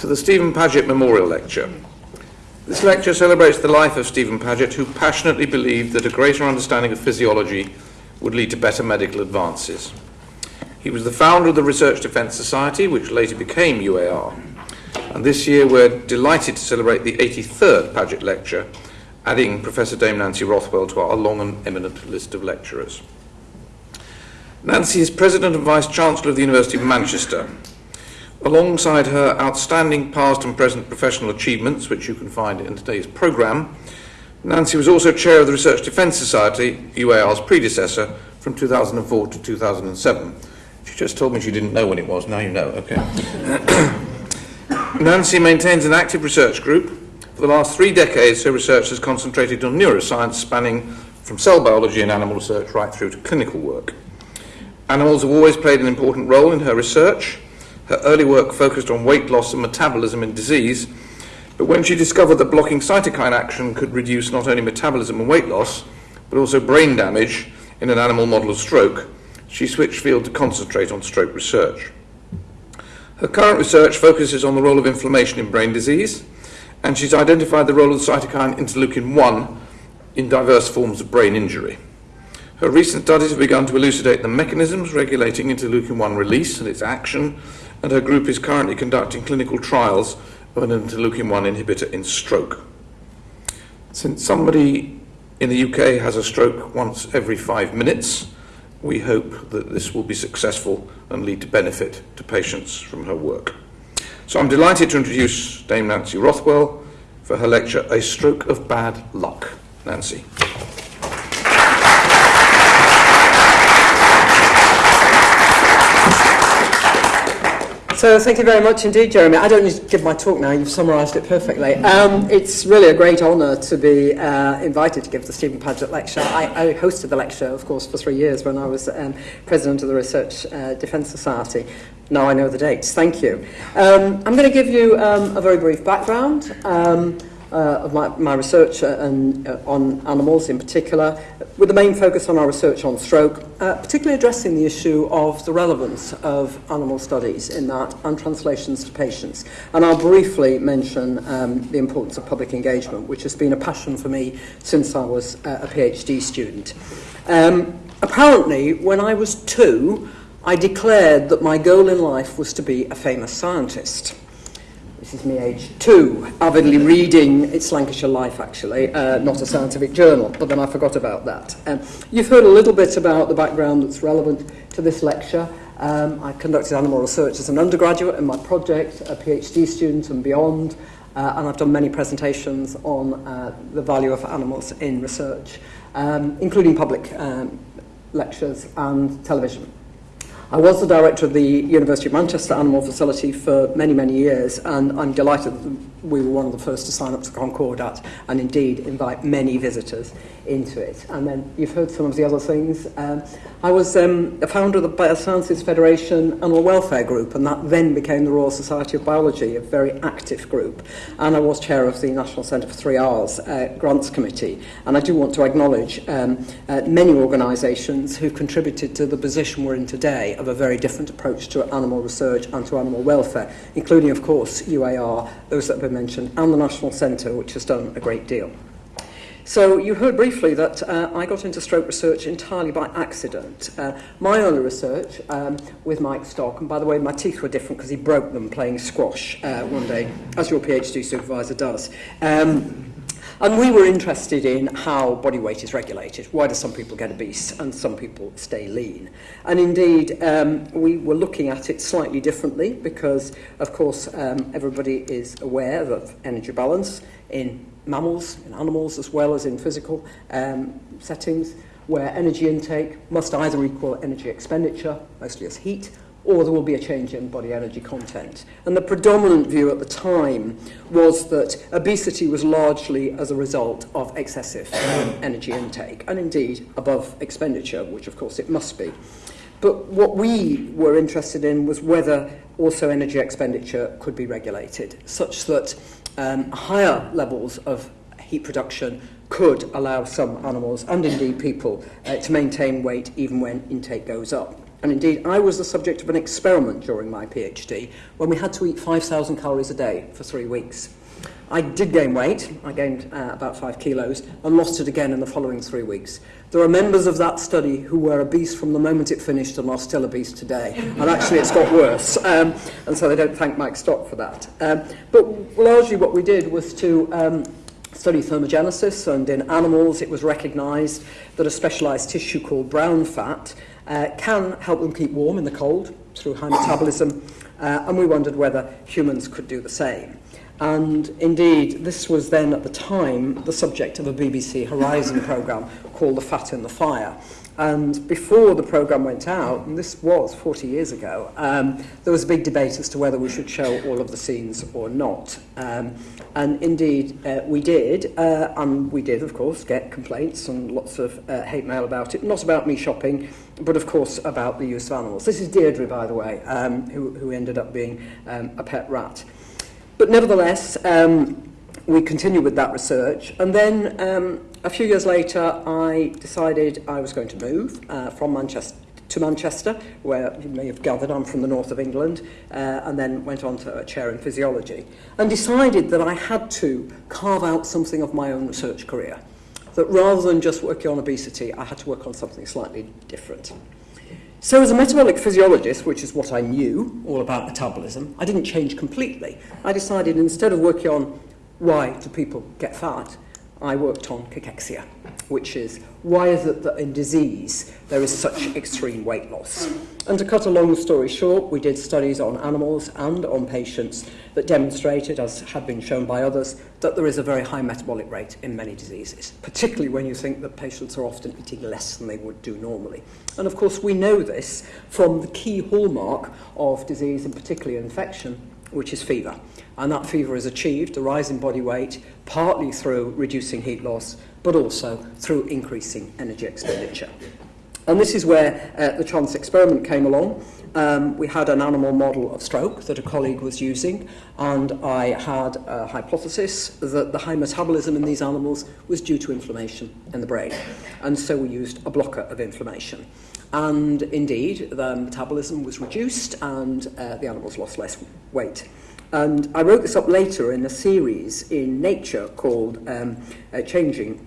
to the Stephen Paget Memorial Lecture. This lecture celebrates the life of Stephen Paget, who passionately believed that a greater understanding of physiology would lead to better medical advances. He was the founder of the Research Defence Society, which later became UAR. And this year we're delighted to celebrate the 83rd Paget Lecture, adding Professor Dame Nancy Rothwell to our long and eminent list of lecturers. Nancy is President and Vice Chancellor of the University of Manchester. Alongside her outstanding past and present professional achievements, which you can find in today's programme, Nancy was also Chair of the Research Defence Society, UAR's predecessor, from 2004 to 2007. She just told me she didn't know when it was, now you know, okay. Nancy maintains an active research group. For the last three decades, her research has concentrated on neuroscience, spanning from cell biology and animal research right through to clinical work. Animals have always played an important role in her research. Her early work focused on weight loss and metabolism in disease, but when she discovered that blocking cytokine action could reduce not only metabolism and weight loss, but also brain damage in an animal model of stroke, she switched field to concentrate on stroke research. Her current research focuses on the role of inflammation in brain disease, and she's identified the role of the cytokine interleukin 1 in diverse forms of brain injury. Her recent studies have begun to elucidate the mechanisms regulating interleukin 1 release and its action, and her group is currently conducting clinical trials of an interleukin 1 inhibitor in stroke. Since somebody in the UK has a stroke once every five minutes, we hope that this will be successful and lead to benefit to patients from her work. So I'm delighted to introduce Dame Nancy Rothwell for her lecture, A Stroke of Bad Luck. Nancy. So thank you very much indeed, Jeremy. I don't need to give my talk now. You've summarised it perfectly. Um, it's really a great honour to be uh, invited to give the Stephen Paget Lecture. I, I hosted the lecture, of course, for three years when I was um, president of the Research uh, Defence Society. Now I know the dates. Thank you. Um, I'm going to give you um, a very brief background. Um, uh, of my, my research uh, and, uh, on animals in particular, with the main focus on our research on stroke, uh, particularly addressing the issue of the relevance of animal studies in that and translations to patients. And I'll briefly mention um, the importance of public engagement, which has been a passion for me since I was uh, a PhD student. Um, apparently, when I was two, I declared that my goal in life was to be a famous scientist this is me age two, avidly reading, it's Lancashire Life actually, uh, not a scientific journal, but then I forgot about that. Um, you've heard a little bit about the background that's relevant to this lecture. Um, I conducted animal research as an undergraduate in my project, a PhD student and beyond, uh, and I've done many presentations on uh, the value of animals in research, um, including public um, lectures and television. I was the director of the University of Manchester Animal Facility for many, many years, and I'm delighted that we were one of the first to sign up to Concordat and indeed invite many visitors into it. And then you've heard some of the other things. Um, I was um, a founder of the Biosciences Federation Animal Welfare Group and that then became the Royal Society of Biology, a very active group. And I was chair of the National Centre for Three R's uh, Grants Committee. And I do want to acknowledge um, uh, many organisations who contributed to the position we're in today of a very different approach to animal research and to animal welfare, including, of course, UAR those that have been mentioned, and the National Centre, which has done a great deal. So you heard briefly that uh, I got into stroke research entirely by accident. Uh, my early research um, with Mike Stock, and by the way, my teeth were different because he broke them playing squash uh, one day, as your PhD supervisor does. Um, And we were interested in how body weight is regulated. Why do some people get obese and some people stay lean? And indeed, um, we were looking at it slightly differently because, of course, um, everybody is aware of energy balance in mammals, in animals, as well as in physical um, settings, where energy intake must either equal energy expenditure, mostly as heat, or there will be a change in body energy content. And the predominant view at the time was that obesity was largely as a result of excessive energy intake, and indeed above expenditure, which of course it must be. But what we were interested in was whether also energy expenditure could be regulated, such that um, higher levels of heat production could allow some animals, and indeed people, uh, to maintain weight even when intake goes up. And indeed, I was the subject of an experiment during my PhD when we had to eat 5,000 calories a day for three weeks. I did gain weight, I gained uh, about five kilos, and lost it again in the following three weeks. There are members of that study who were obese from the moment it finished and are still obese today. And actually, it's got worse. Um, and so they don't thank Mike Stock for that. Um, but largely what we did was to um, study thermogenesis, and in animals it was recognised that a specialised tissue called brown fat uh, can help them keep warm in the cold through high metabolism, uh, and we wondered whether humans could do the same. And indeed, this was then at the time the subject of a BBC Horizon programme called The Fat in the Fire, And before the programme went out, and this was 40 years ago, um, there was a big debate as to whether we should show all of the scenes or not. Um, and indeed, uh, we did, uh, and we did, of course, get complaints and lots of uh, hate mail about it. Not about me shopping, but of course about the use of animals. This is Deirdre, by the way, um, who, who ended up being um, a pet rat. But nevertheless, um, we continued with that research, and then um, a few years later, I decided I was going to move uh, from Manchester to Manchester, where you may have gathered I'm from the north of England, uh, and then went on to a chair in physiology, and decided that I had to carve out something of my own research career. That rather than just working on obesity, I had to work on something slightly different. So as a metabolic physiologist, which is what I knew all about metabolism, I didn't change completely. I decided instead of working on why do people get fat? I worked on cachexia, which is why is it that in disease there is such extreme weight loss? And to cut a long story short, we did studies on animals and on patients that demonstrated, as had been shown by others, that there is a very high metabolic rate in many diseases, particularly when you think that patients are often eating less than they would do normally. And of course, we know this from the key hallmark of disease, and particularly infection, which is fever. And that fever is achieved, a rise in body weight, partly through reducing heat loss, but also through increasing energy expenditure. And this is where uh, the chance experiment came along. Um, we had an animal model of stroke that a colleague was using, and I had a hypothesis that the high metabolism in these animals was due to inflammation in the brain. And so we used a blocker of inflammation. And indeed, the metabolism was reduced and uh, the animals lost less weight. And I wrote this up later in a series in Nature called um, uh, Changing,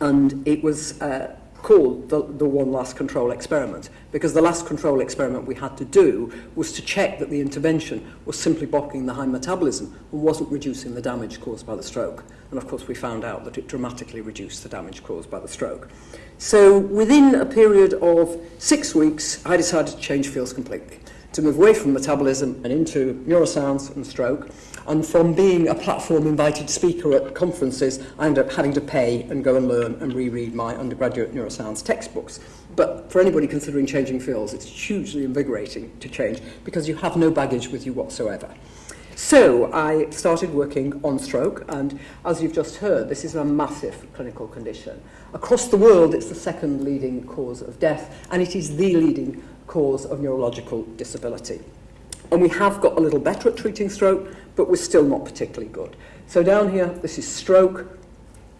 and it was uh, called the, the one last control experiment because the last control experiment we had to do was to check that the intervention was simply blocking the high metabolism and wasn't reducing the damage caused by the stroke. And of course we found out that it dramatically reduced the damage caused by the stroke. So within a period of six weeks, I decided to change fields completely, to move away from metabolism and into neuroscience and stroke. And from being a platform invited speaker at conferences, I ended up having to pay and go and learn and reread my undergraduate neuroscience textbooks. But for anybody considering changing fields, it's hugely invigorating to change because you have no baggage with you whatsoever. So I started working on stroke, and as you've just heard, this is a massive clinical condition. Across the world, it's the second leading cause of death, and it is the leading cause of neurological disability. And we have got a little better at treating stroke, but we're still not particularly good. So down here, this is stroke,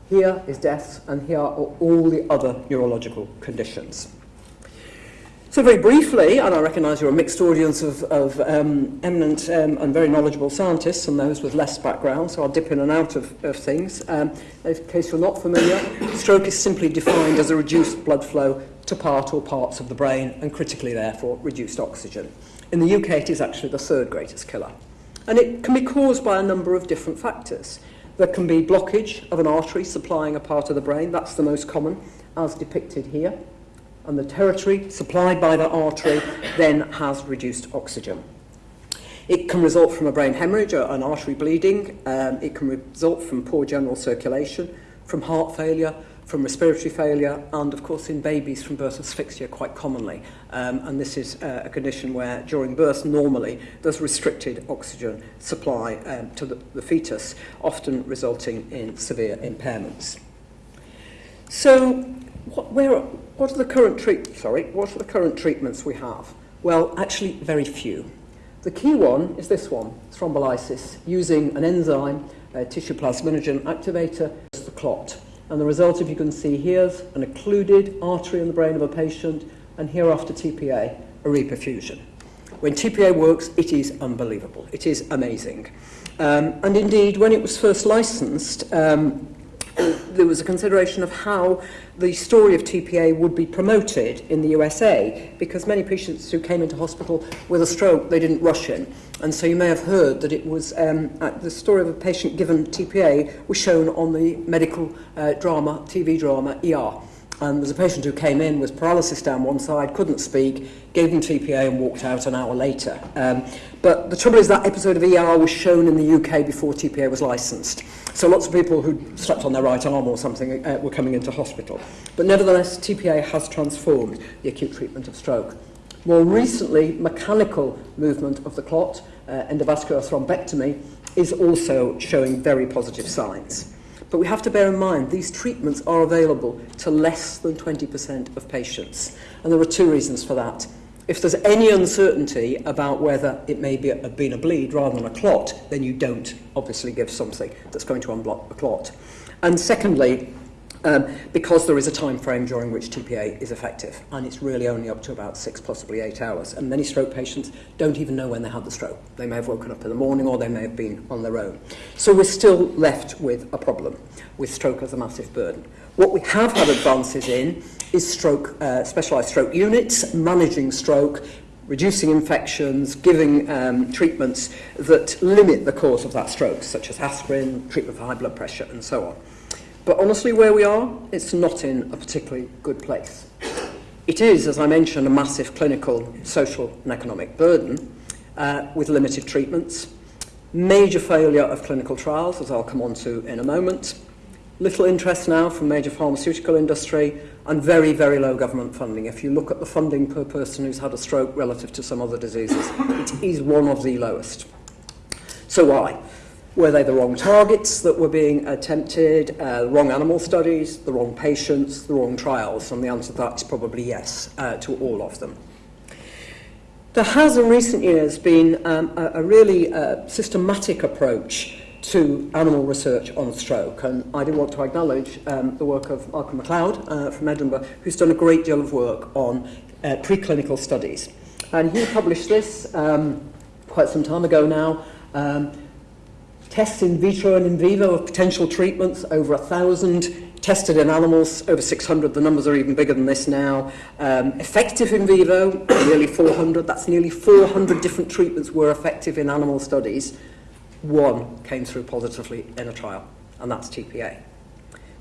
here is death, and here are all the other neurological conditions. So very briefly, and I recognise you're a mixed audience of, of um, eminent um, and very knowledgeable scientists and those with less background, so I'll dip in and out of, of things. Um, in case you're not familiar, stroke is simply defined as a reduced blood flow to part or parts of the brain and critically therefore reduced oxygen. In the UK it is actually the third greatest killer. And it can be caused by a number of different factors. There can be blockage of an artery supplying a part of the brain, that's the most common, as depicted here and the territory supplied by the artery then has reduced oxygen. It can result from a brain hemorrhage or an artery bleeding. Um, it can result from poor general circulation, from heart failure, from respiratory failure, and of course in babies from birth asphyxia quite commonly. Um, and this is uh, a condition where during birth normally there's restricted oxygen supply um, to the, the fetus, often resulting in severe impairments. So what, where, what are the current treat, sorry, what are the current treatments we have? Well, actually, very few. The key one is this one, thrombolysis, using an enzyme, a tissue plasminogen activator, the clot. And the result, if you can see here, is an occluded artery in the brain of a patient, and here after TPA, a reperfusion. When TPA works, it is unbelievable. It is amazing. Um, and indeed, when it was first licensed, um, there was a consideration of how the story of TPA would be promoted in the USA because many patients who came into hospital with a stroke, they didn't rush in. And so you may have heard that it was um, uh, the story of a patient given TPA was shown on the medical uh, drama, TV drama, ER. And there was a patient who came in with paralysis down one side, couldn't speak, gave them TPA and walked out an hour later. Um, but the trouble is that episode of ER was shown in the UK before TPA was licensed. So lots of people who slept on their right arm or something uh, were coming into hospital. But nevertheless, TPA has transformed the acute treatment of stroke. More recently, mechanical movement of the clot, uh, endovascular thrombectomy, is also showing very positive signs. But we have to bear in mind these treatments are available to less than 20% of patients. And there are two reasons for that. If there's any uncertainty about whether it may be a, been a bleed rather than a clot, then you don't obviously give something that's going to unblock the clot. And secondly, um, because there is a time frame during which TPA is effective, and it's really only up to about six, possibly eight hours. And many stroke patients don't even know when they had the stroke. They may have woken up in the morning or they may have been on their own. So we're still left with a problem, with stroke as a massive burden. What we have had advances in is stroke, uh, specialised stroke units, managing stroke, reducing infections, giving um, treatments that limit the cause of that stroke, such as aspirin, treatment for high blood pressure, and so on. But honestly, where we are, it's not in a particularly good place. It is, as I mentioned, a massive clinical, social and economic burden uh, with limited treatments, major failure of clinical trials, as I'll come on to in a moment, little interest now from major pharmaceutical industry and very, very low government funding. If you look at the funding per person who's had a stroke relative to some other diseases, it is one of the lowest. So why? Were they the wrong targets that were being attempted, uh, the wrong animal studies, the wrong patients, the wrong trials? And the answer to that is probably yes uh, to all of them. There has in recent years been um, a, a really uh, systematic approach to animal research on stroke. And I do want to acknowledge um, the work of Malcolm MacLeod uh, from Edinburgh, who's done a great deal of work on uh, preclinical studies. And he published this um, quite some time ago now, um, tests in vitro and in vivo of potential treatments, over 1,000 tested in animals, over 600, the numbers are even bigger than this now. Um, effective in vivo, nearly 400, that's nearly 400 different treatments were effective in animal studies. One came through positively in a trial, and that's TPA.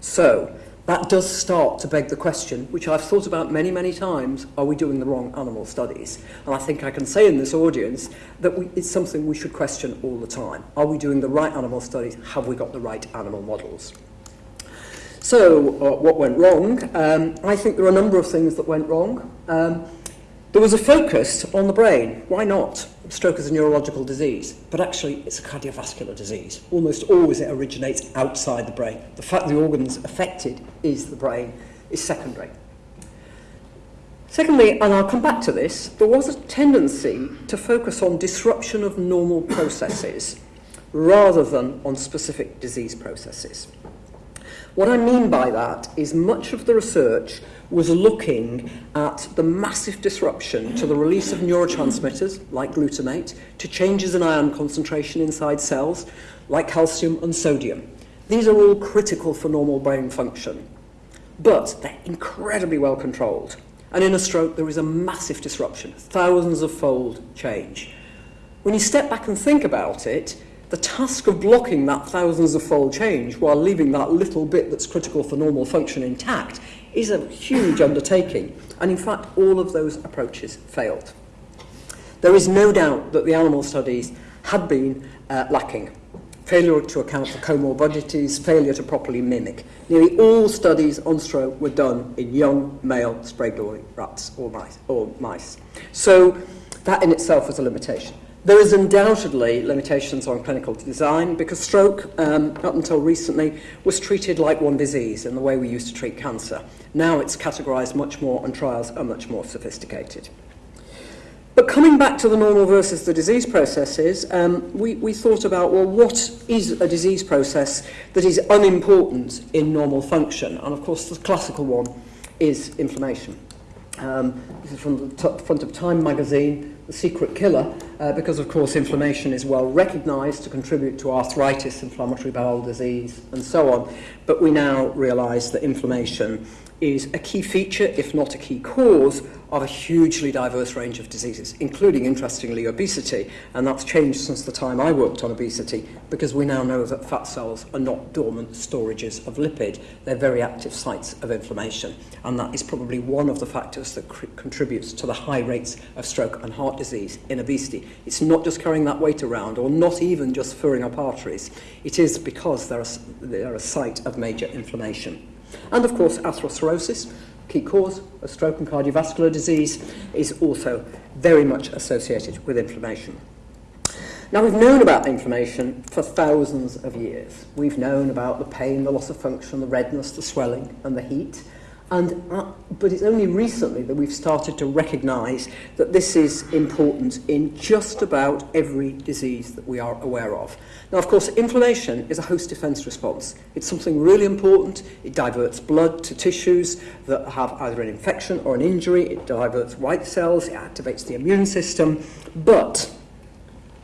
So, that does start to beg the question, which I've thought about many, many times, are we doing the wrong animal studies? And I think I can say in this audience that we, it's something we should question all the time. Are we doing the right animal studies? Have we got the right animal models? So, uh, what went wrong? Um, I think there are a number of things that went wrong. Um, there was a focus on the brain. Why not? Stroke is a neurological disease, but actually it's a cardiovascular disease. Almost always it originates outside the brain. The fact the organs affected is the brain is secondary. Secondly, and I'll come back to this, there was a tendency to focus on disruption of normal processes rather than on specific disease processes. What I mean by that is much of the research was looking at the massive disruption to the release of neurotransmitters, like glutamate, to changes in ion concentration inside cells, like calcium and sodium. These are all critical for normal brain function, but they're incredibly well controlled. And in a stroke, there is a massive disruption, thousands of fold change. When you step back and think about it, the task of blocking that thousands of fold change while leaving that little bit that's critical for normal function intact is a huge undertaking. And in fact, all of those approaches failed. There is no doubt that the animal studies had been uh, lacking. Failure to account for comorbidities, failure to properly mimic. Nearly all studies on stroke were done in young male Sprague-Dawley rats or mice, or mice. So that in itself was a limitation. There is undoubtedly limitations on clinical design because stroke, um, up until recently, was treated like one disease in the way we used to treat cancer. Now it's categorised much more and trials are much more sophisticated. But coming back to the normal versus the disease processes, um, we, we thought about, well, what is a disease process that is unimportant in normal function? And of course, the classical one is inflammation. Um, this is from the front of Time magazine, The Secret Killer, uh, because of course inflammation is well recognised to contribute to arthritis, inflammatory bowel disease, and so on. But we now realise that inflammation is a key feature, if not a key cause, of a hugely diverse range of diseases, including, interestingly, obesity. And that's changed since the time I worked on obesity, because we now know that fat cells are not dormant storages of lipid. They're very active sites of inflammation. And that is probably one of the factors that contributes to the high rates of stroke and heart disease in obesity. It's not just carrying that weight around, or not even just furring up arteries. It is because they're a, they're a site of major inflammation. And of course, atherosclerosis, key cause of stroke and cardiovascular disease, is also very much associated with inflammation. Now, we've known about inflammation for thousands of years. We've known about the pain, the loss of function, the redness, the swelling, and the heat. And, uh, but it's only recently that we've started to recognise that this is important in just about every disease that we are aware of. Now, of course, inflammation is a host defence response. It's something really important. It diverts blood to tissues that have either an infection or an injury. It diverts white cells. It activates the immune system. But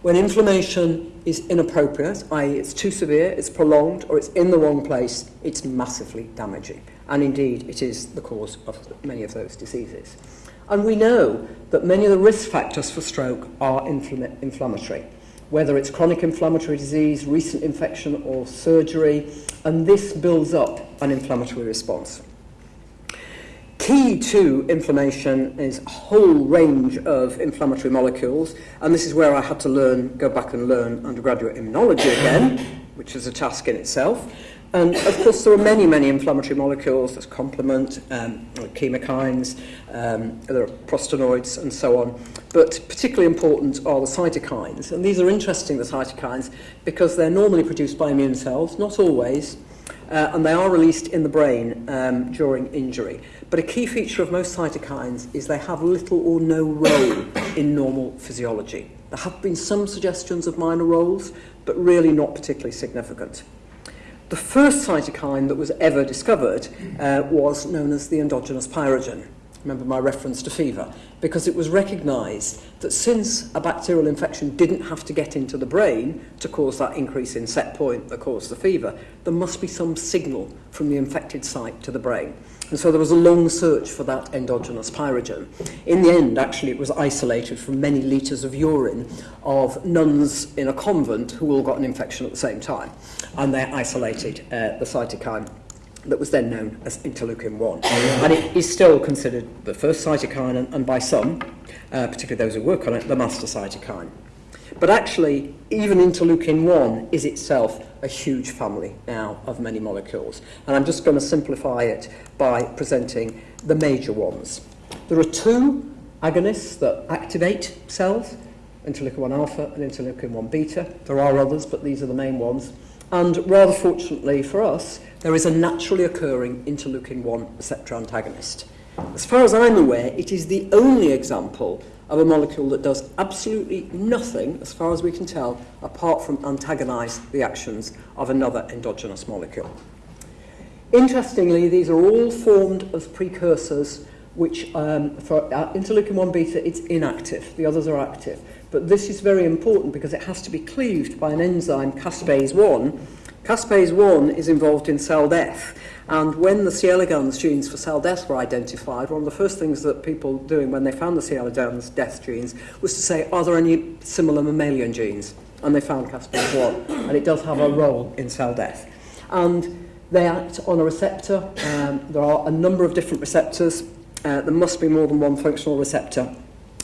when inflammation is inappropriate, i.e. it's too severe, it's prolonged, or it's in the wrong place, it's massively damaging. And indeed, it is the cause of many of those diseases. And we know that many of the risk factors for stroke are infl- inflammatory, whether it's chronic inflammatory disease, recent infection, or surgery, and this builds up an inflammatory response. Key to inflammation is a whole range of inflammatory molecules, and this is where I had to learn, go back and learn undergraduate immunology again, which is a task in itself. And of course, there are many, many inflammatory molecules. There's complement, um, chemokines, um, there are prostanoids, and so on. But particularly important are the cytokines. And these are interesting, the cytokines, because they're normally produced by immune cells, not always, uh, and they are released in the brain um, during injury. But a key feature of most cytokines is they have little or no role in normal physiology. There have been some suggestions of minor roles, but really not particularly significant. The first cytokine that was ever discovered uh, was known as the endogenous pyrogen. Remember my reference to fever, because it was recognized that since a bacterial infection didn't have to get into the brain to cause that increase in set point that caused the fever, there must be some signal from the infected site to the brain. And so there was a long search for that endogenous pyrogen. In the end, actually, it was isolated from many litres of urine of nuns in a convent who all got an infection at the same time. And they isolated uh, the cytokine that was then known as interleukin-1. and it is still considered the first cytokine, and, and by some, uh, particularly those who work on it, the master cytokine. But actually, even interleukin 1 is itself a huge family now of many molecules. And I'm just going to simplify it by presenting the major ones. There are two agonists that activate cells, interleukin 1 alpha and interleukin 1 beta. There are others, but these are the main ones. And rather fortunately for us, there is a naturally occurring interleukin 1 receptor antagonist. As far as I'm aware, it is the only example of a molecule that does absolutely nothing, as far as we can tell, apart from antagonize the actions of another endogenous molecule. Interestingly, these are all formed as precursors which um, for uh, interleukin 1 beta it's inactive, the others are active. But this is very important because it has to be cleaved by an enzyme caspase 1. Caspase 1 is involved in cell death. And when the Sierra Leone genes for cell death were identified, one of the first things that people doing when they found the Sierra Leone's death genes was to say, are there any similar mammalian genes? And they found Caspase-1, and it does have a role in cell death. And they act on a receptor. Um, there are a number of different receptors. Uh, there must be more than one functional receptor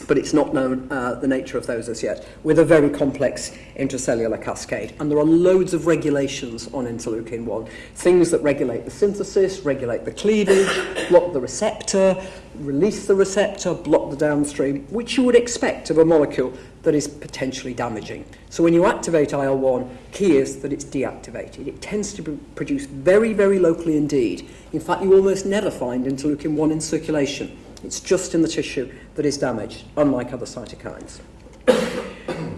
but it's not known uh, the nature of those as yet, with a very complex intracellular cascade. And there are loads of regulations on interleukin 1, things that regulate the synthesis, regulate the cleavage, block the receptor, release the receptor, block the downstream, which you would expect of a molecule that is potentially damaging. So when you activate IL-1, key is that it's deactivated. It tends to be produced very, very locally indeed. In fact, you almost never find interleukin 1 in circulation. It's just in the tissue that is damaged, unlike other cytokines.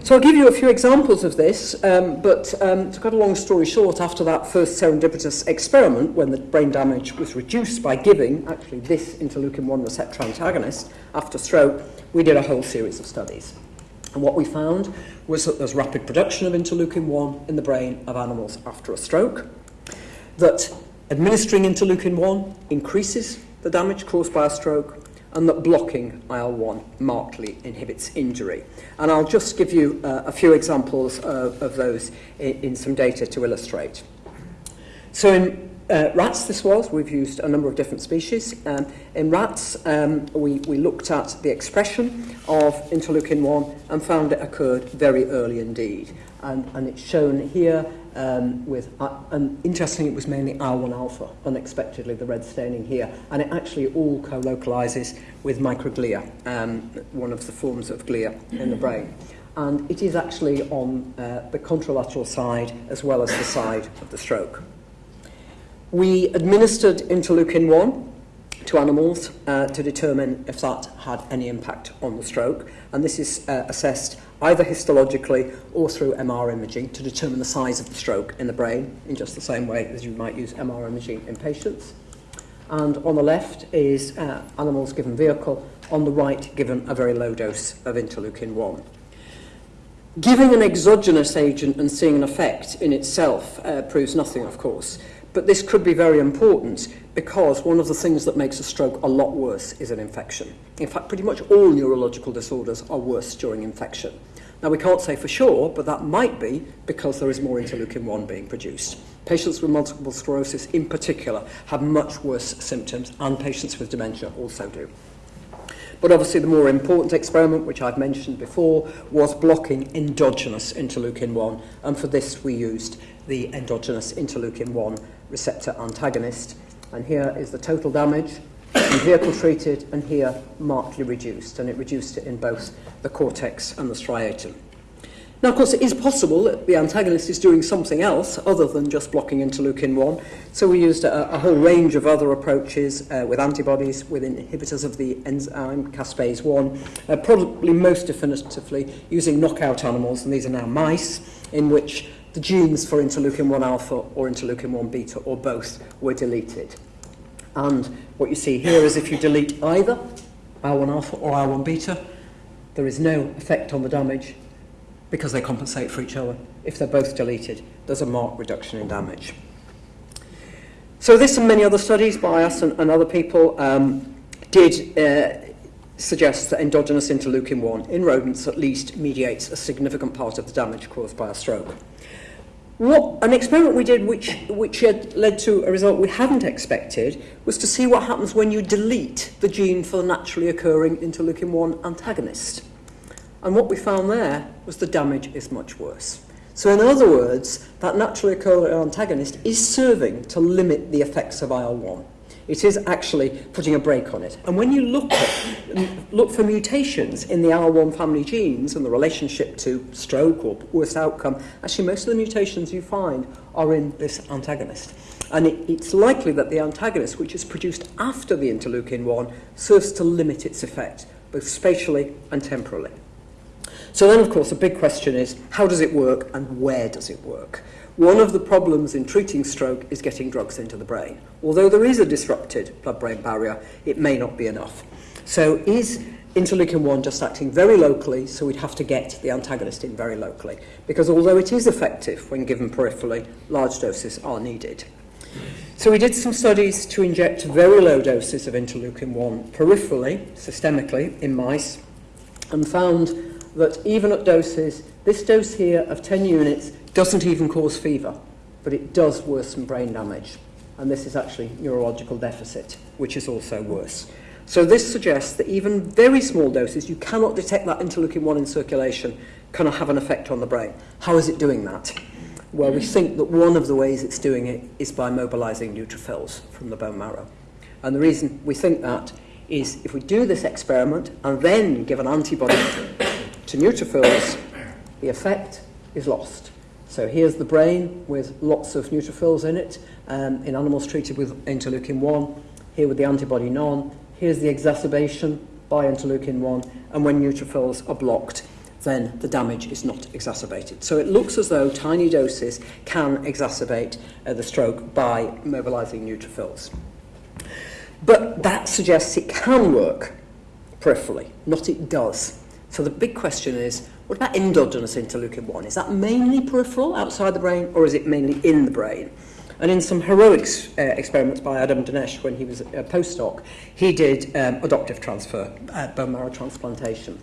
So I'll give you a few examples of this, um, but um, to cut a long story short, after that first serendipitous experiment, when the brain damage was reduced by giving actually this interleukin-1 receptor antagonist after stroke, we did a whole series of studies. And what we found was that there's rapid production of interleukin-1 in the brain of animals after a stroke, that administering interleukin-1 increases the damage caused by a stroke, and that blocking IL-1 markedly inhibits injury. And I'll just give you uh, a few examples uh, of those in, in some data to illustrate. So in uh, rats this was, we've used a number of different species. Um, in rats, um, we, we looked at the expression of interleukin-1 and found it occurred very early indeed. And, and it's shown here um, with, uh, and interestingly it was mainly R1 alpha, unexpectedly the red staining here, and it actually all co-localizes with microglia, um, one of the forms of glia in the brain. And it is actually on uh, the contralateral side as well as the side of the stroke. We administered interleukin-1 to animals uh, to determine if that had any impact on the stroke, and this is uh, assessed either histologically or through MR imaging to determine the size of the stroke in the brain, in just the same way as you might use MR imaging in patients. And on the left is uh, animals given vehicle, on the right given a very low dose of interleukin-1. Giving an exogenous agent and seeing an effect in itself uh, proves nothing, of course. But this could be very important because one of the things that makes a stroke a lot worse is an infection. In fact, pretty much all neurological disorders are worse during infection. Now, we can't say for sure, but that might be because there is more interleukin-1 being produced. Patients with multiple sclerosis in particular have much worse symptoms, and patients with dementia also do. But obviously the more important experiment, which I've mentioned before, was blocking endogenous interleukin-1, and for this we used the endogenous interleukin-1 receptor antagonist. And here is the total damage in vehicle treated and here markedly reduced. And it reduced it in both the cortex and the striatum. Now, of course, it is possible that the antagonist is doing something else other than just blocking interleukin-1. So we used a, a whole range of other approaches uh, with antibodies, with inhibitors of the enzyme caspase-1, uh, probably most definitively using knockout animals, and these are now mice, in which the genes for interleukin-1 alpha or interleukin-1 beta or both were deleted. And what you see here is if you delete either IL-1 alpha or IL-1 beta, there is no effect on the damage because they compensate for each other. If they're both deleted, there's a marked reduction in damage. So this and many other studies by us and, and other people um, did uh, suggest that endogenous interleukin-1 in rodents at least mediates a significant part of the damage caused by a stroke. What, an experiment we did which, which led to a result we hadn't expected was to see what happens when you delete the gene for the naturally occurring interleukin-1 antagonist. And what we found there was the damage is much worse. So in other words, that naturally occurring antagonist is serving to limit the effects of IL-1. It is actually putting a brake on it. And when you look, at, look for mutations in the IL-1 family genes and the relationship to stroke or worse outcome, actually most of the mutations you find are in this antagonist. And it, it's likely that the antagonist, which is produced after the interleukin-1, serves to limit its effect, both spatially and temporally. So then, of course, the big question is, how does it work and where does it work? One of the problems in treating stroke is getting drugs into the brain. Although there is a disrupted blood-brain barrier, it may not be enough. So is interleukin-1 just acting very locally, so we'd have to get the antagonist in very locally. Because although it is effective when given peripherally, large doses are needed. So we did some studies to inject very low doses of interleukin-1 peripherally, systemically, in mice, and found that even at doses, this dose here of 10 units doesn't even cause fever, but it does worsen brain damage. And this is actually neurological deficit, which is also worse. So this suggests that even very small doses, you cannot detect that interleukin-1 in circulation, can have an effect on the brain. How is it doing that? Well, we think that one of the ways it's doing it is by mobilizing neutrophils from the bone marrow. And the reason we think that is if we do this experiment and then give an antibody to neutrophils, the effect is lost. So here's the brain with lots of neutrophils in it, um, in animals treated with interleukin-1, here with the antibody non. Here's the exacerbation by interleukin-1, and when neutrophils are blocked, then the damage is not exacerbated. So it looks as though tiny doses can exacerbate uh, the stroke by mobilizing neutrophils. But that suggests it can work peripherally, not it does. So the big question is, what about endogenous interleukin-1? Is that mainly peripheral, outside the brain, or is it mainly in the brain? And in some heroic uh, experiments by Adam Denes when he was a postdoc, he did um, adoptive transfer, uh, bone marrow transplantation.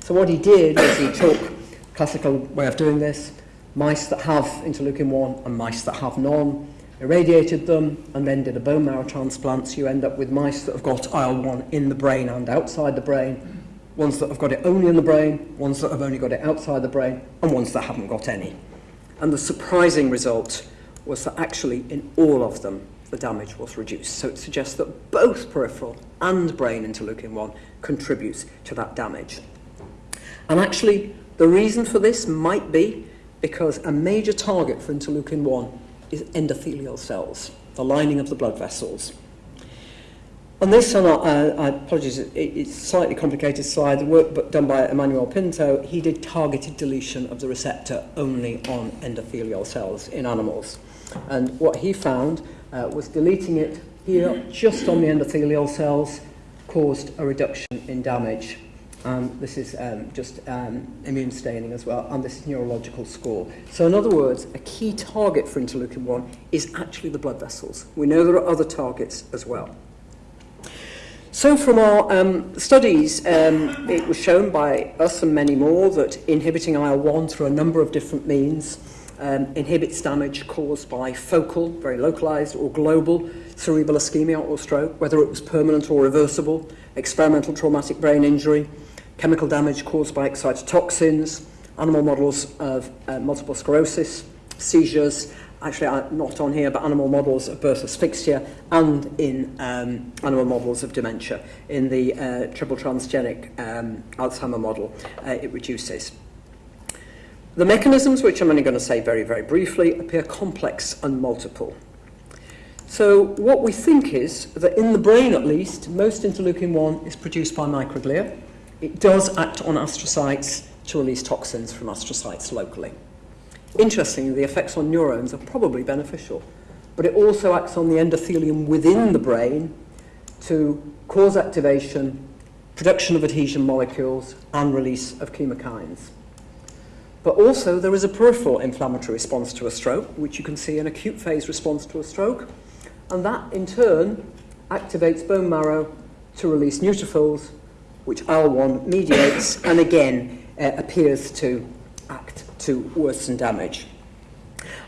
So what he did was he took classical way of doing this, mice that have interleukin-1 and mice that have none, irradiated them, and then did a bone marrow transplant. So you end up with mice that have got IL-1 in the brain and outside the brain, ones that have got it only in the brain, ones that have only got it outside the brain, and ones that haven't got any. And the surprising result was that actually in all of them, the damage was reduced. So it suggests that both peripheral and brain interleukin-1 contributes to that damage. And actually, the reason for this might be because a major target for interleukin-1 is endothelial cells, the lining of the blood vessels. On this, uh, I apologize, it, it's a slightly complicated slide. The work done by Emmanuel Pinteaux, he did targeted deletion of the receptor only on endothelial cells in animals. And what he found uh, was deleting it here just on the endothelial cells caused a reduction in damage. And this is um, just um, immune staining as well, and this is neurological score. So in other words, a key target for interleukin-1 is actually the blood vessels. We know there are other targets as well. So from our um, studies, um, it was shown by us and many more that inhibiting IL-1 through a number of different means um, inhibits damage caused by focal, very localized, or global cerebral ischemia or stroke, whether it was permanent or reversible, experimental traumatic brain injury, chemical damage caused by excitotoxins, animal models of uh, multiple sclerosis, seizures, actually not on here, but animal models of birth asphyxia and in um, animal models of dementia. In the uh, triple transgenic um, Alzheimer model, uh, it reduces. The mechanisms, which I'm only going to say very, very briefly, appear complex and multiple. So what we think is that in the brain at least, most interleukin-1 is produced by microglia. It does act on astrocytes to release toxins from astrocytes locally. Interestingly, the effects on neurons are probably beneficial, but it also acts on the endothelium within the brain to cause activation, production of adhesion molecules, and release of chemokines. But also, there is a peripheral inflammatory response to a stroke, which you can see an acute phase response to a stroke, and that in turn activates bone marrow to release neutrophils, which IL-1 mediates, and again uh, appears to act to worsen damage.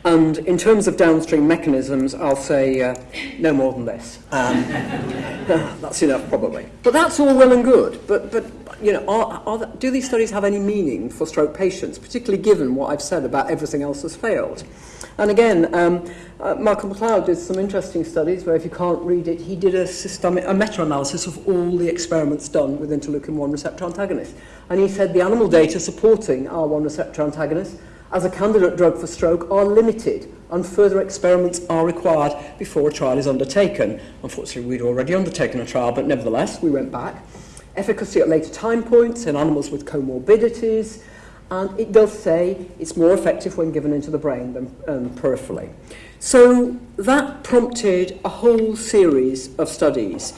And in terms of downstream mechanisms, I'll say uh, no more than this. Um, that's enough, probably. But that's all well and good. But, but you know, are, are the, do these studies have any meaning for stroke patients, particularly given what I've said about everything else has failed? And again, um, uh, Malcolm McLeod did some interesting studies where if you can't read it, he did a, systemic, a meta-analysis of all the experiments done with interleukin-1 receptor antagonists. And he said the animal data supporting R1 receptor antagonists as a candidate drug for stroke are limited and further experiments are required before a trial is undertaken. Unfortunately, we'd already undertaken a trial, but nevertheless, we went back. Efficacy at later time points in animals with comorbidities, and it does say it's more effective when given into the brain than um, peripherally. So that prompted a whole series of studies,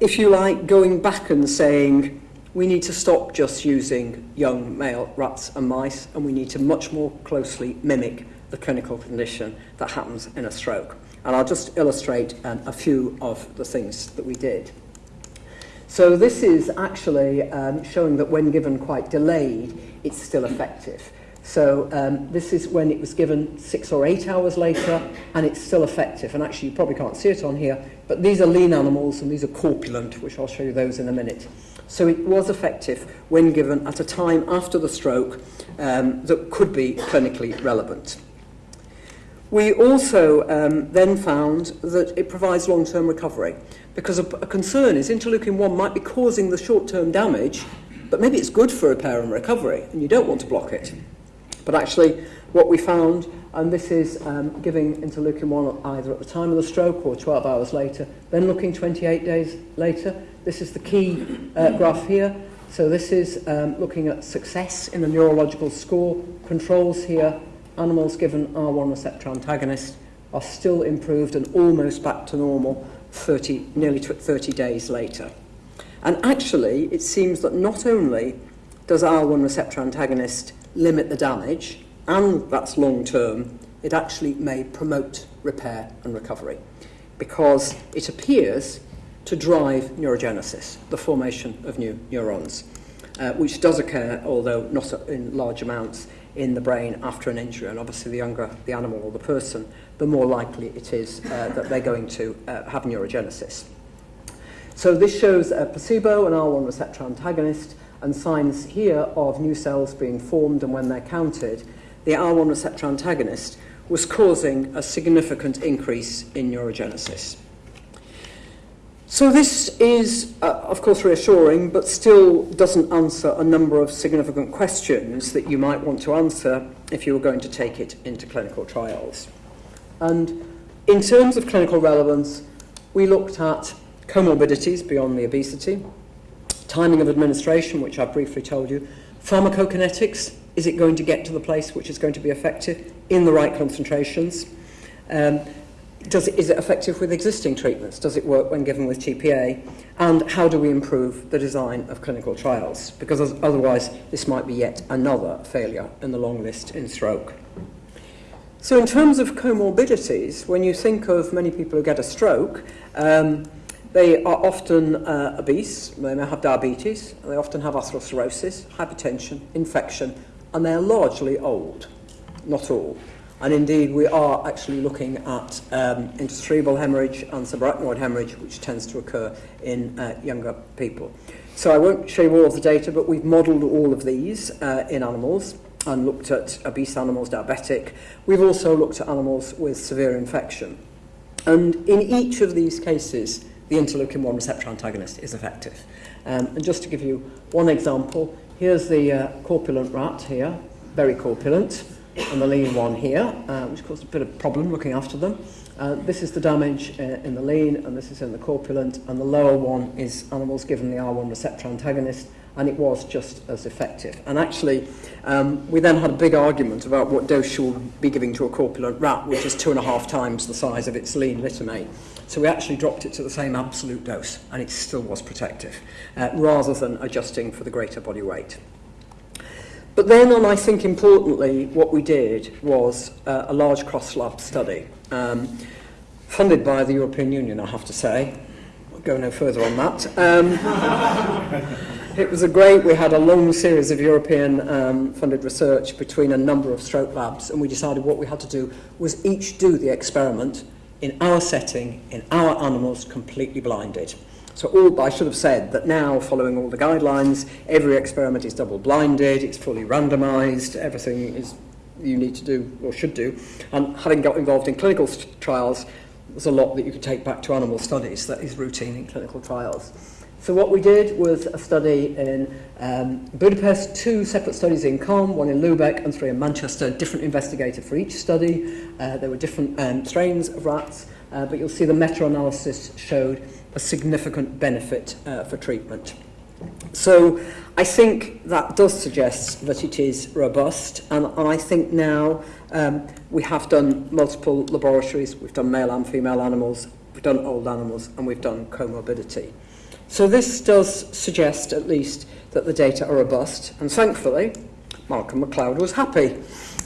if you like, going back and saying, we need to stop just using young male rats and mice, and we need to much more closely mimic the clinical condition that happens in a stroke. And I'll just illustrate um, a few of the things that we did. So this is actually um, showing that when given quite delayed, it's still effective. So um, this is when it was given six or eight hours later, and it's still effective. And actually, you probably can't see it on here, but these are lean animals, and these are corpulent, which I'll show you those in a minute. So it was effective when given at a time after the stroke um, that could be clinically relevant. We also um, then found that it provides long-term recovery because a, a concern is interleukin-1 might be causing the short-term damage, but maybe it's good for repair and recovery, and you don't want to block it. But actually, what we found, and this is um, giving interleukin-1 either at the time of the stroke or 12 hours later, then looking 28 days later, this is the key uh, graph here. So this is um, looking at success in the neurological score. Controls here, animals given IL-1 receptor antagonist are still improved and almost back to normal 30, nearly 30 days later. And actually, it seems that not only does IL-1 receptor antagonist limit the damage, and that's long term, it actually may promote repair and recovery because it appears to drive neurogenesis, the formation of new neurons, uh, which does occur, although not in large amounts, in the brain after an injury. And obviously, the younger the animal or the person, the more likely it is uh, that they're going to uh, have neurogenesis. So this shows a placebo, an IL-1 receptor antagonist, and signs here of new cells being formed and when they're counted, the IL-1 receptor antagonist was causing a significant increase in neurogenesis. So this is, uh, of course, reassuring, but still doesn't answer a number of significant questions that you might want to answer if you were going to take it into clinical trials. And in terms of clinical relevance, we looked at comorbidities beyond the obesity, timing of administration, which I briefly told you, pharmacokinetics, is it going to get to the place which is going to be effective in the right concentrations? Um, does it, is it effective with existing treatments? Does it work when given with TPA? And how do we improve the design of clinical trials? Because otherwise, this might be yet another failure in the long list in stroke. So in terms of comorbidities, when you think of many people who get a stroke, um, they are often uh, obese, they may have diabetes, they often have atherosclerosis, hypertension, infection, and they're largely old, not all. And indeed, we are actually looking at um, intracerebral hemorrhage and subarachnoid hemorrhage, which tends to occur in uh, younger people. So I won't show you all of the data, but we've modelled all of these uh, in animals and looked at obese animals, diabetic. We've also looked at animals with severe infection. And in each of these cases, the interleukin-1 receptor antagonist is effective. Um, and just to give you one example, here's the uh, corpulent rat here, very corpulent and the lean one here, uh, which caused a bit of problem looking after them. Uh, this is the damage uh, in the lean, and this is in the corpulent, and the lower one is animals given the IL-1 receptor antagonist, and it was just as effective. And actually, um, we then had a big argument about what dose should be giving to a corpulent rat, which is two and a half times the size of its lean littermate. So we actually dropped it to the same absolute dose, and it still was protective, uh, rather than adjusting for the greater body weight. But then, and I think importantly, what we did was uh, a large cross-lab study, um, funded by the European Union, I have to say. I'll go no further on that. Um, it was a great, we had a long series of European um, funded research between a number of stroke labs, and we decided what we had to do was each do the experiment in our setting, in our animals, completely blinded. So all, I should have said that now, following all the guidelines, every experiment is double-blinded, it's fully randomized, everything is you need to do or should do. And having got involved in clinical trials, there's a lot that you could take back to animal studies that is routine in clinical trials. So what we did was a study in um, Budapest, two separate studies in Caen, one in Lubeck and three in Manchester, different investigator for each study. Uh, there were different um, strains of rats, uh, but you'll see the meta-analysis showed a significant benefit uh, for treatment. So I think that does suggest that it is robust, and I think now um, we have done multiple laboratories, we've done male and female animals, we've done old animals, and we've done comorbidity. So this does suggest, at least, that the data are robust, and thankfully, Malcolm Macleod was happy.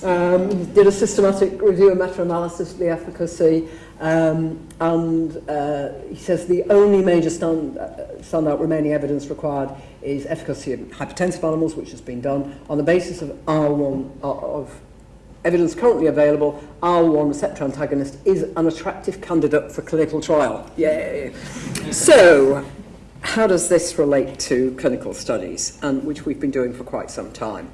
Um, did a systematic review and meta-analysis of the efficacy, Um, and uh, he says the only major stand, uh, standout remaining evidence required is efficacy of hypertensive animals, which has been done on the basis of R1 uh, of evidence currently available. IL-1 receptor antagonist is an attractive candidate for clinical trial. Yay! so, how does this relate to clinical studies, and which we've been doing for quite some time?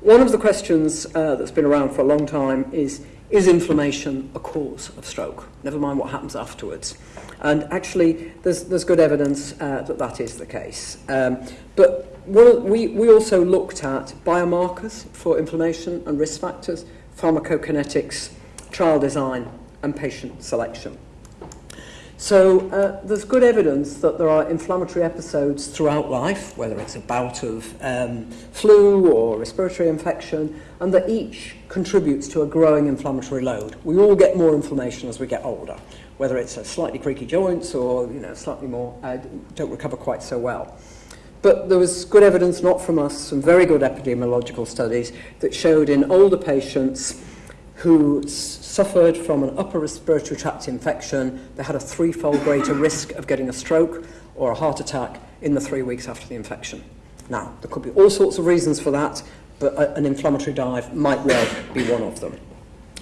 One of the questions uh, that's been around for a long time is, is inflammation a cause of stroke? Never mind what happens afterwards. And actually, there's, there's good evidence uh, that that is the case. Um, but well, we, we also looked at biomarkers for inflammation and risk factors, pharmacokinetics, trial design, and patient selection. So uh, there's good evidence that there are inflammatory episodes throughout life, whether it's a bout of um, flu or respiratory infection, and that each contributes to a growing inflammatory load. We all get more inflammation as we get older, whether it's a slightly creaky joints or you know slightly more uh, don't recover quite so well. But there was good evidence, not from us, some very good epidemiological studies that showed in older patients who suffered from an upper respiratory tract infection, they had a threefold greater risk of getting a stroke or a heart attack in the three weeks after the infection. Now, there could be all sorts of reasons for that, but a, an inflammatory dive might well be one of them.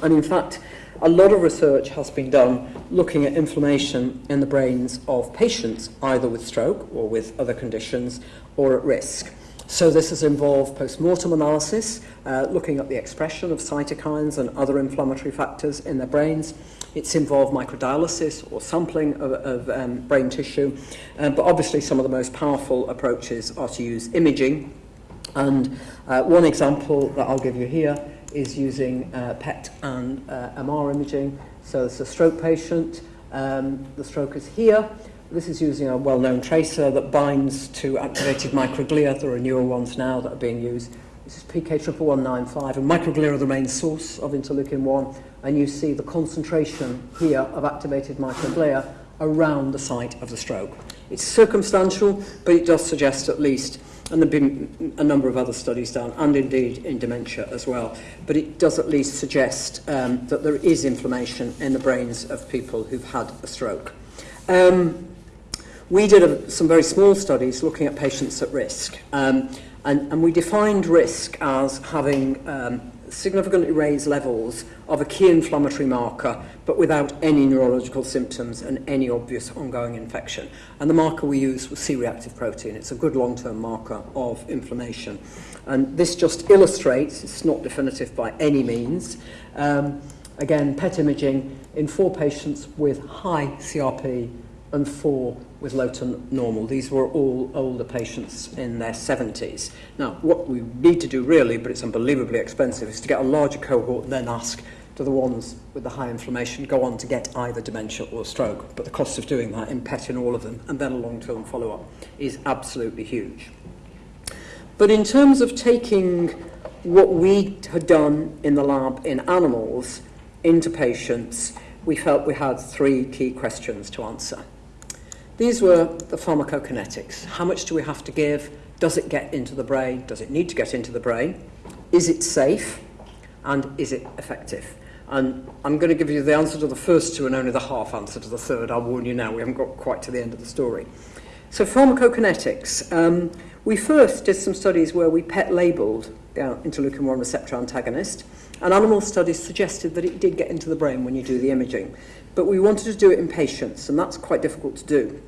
And in fact, a lot of research has been done looking at inflammation in the brains of patients, either with stroke or with other conditions, or at risk. So this has involved post-mortem analysis, uh, looking at the expression of cytokines and other inflammatory factors in their brains. It's involved microdialysis or sampling of, of um, brain tissue. Um, but obviously some of the most powerful approaches are to use imaging. And uh, one example that I'll give you here is using uh, PET and uh, MR imaging. So it's a stroke patient. Um, the stroke is here. This is using a well-known tracer that binds to activated microglia. There are newer ones now that are being used. This is PK11195, and microglia are the main source of interleukin-1, and you see the concentration here of activated microglia around the site of the stroke. It's circumstantial, but it does suggest at least and there have been a number of other studies done, and indeed in dementia as well. But it does at least suggest um, that there is inflammation in the brains of people who've had a stroke. Um, we did a, some very small studies looking at patients at risk, um, and, and we defined risk as having um, significantly raised levels of a key inflammatory marker, but without any neurological symptoms and any obvious ongoing infection. And the marker we used was C-reactive protein. It's a good long-term marker of inflammation. And this just illustrates, it's not definitive by any means, um, again, PET imaging in four patients with high CRP and four with low to normal. These were all older patients in their 70s. Now, what we need to do really, but it's unbelievably expensive, is to get a larger cohort and then ask, do the ones with the high inflammation go on to get either dementia or stroke? But the cost of doing that in PET in all of them and then a long-term follow-up is absolutely huge. But in terms of taking what we had done in the lab in animals into patients, we felt we had three key questions to answer. These were the pharmacokinetics. How much do we have to give? Does it get into the brain? Does it need to get into the brain? Is it safe? And is it effective? And I'm going to give you the answer to the first two and only the half answer to the third. I'll warn you now, we haven't got quite to the end of the story. So pharmacokinetics. Um, we first did some studies where we PET labelled uh, interleukin-1 receptor antagonist, and animal studies suggested that it did get into the brain when you do the imaging. But we wanted to do it in patients, and that's quite difficult to do.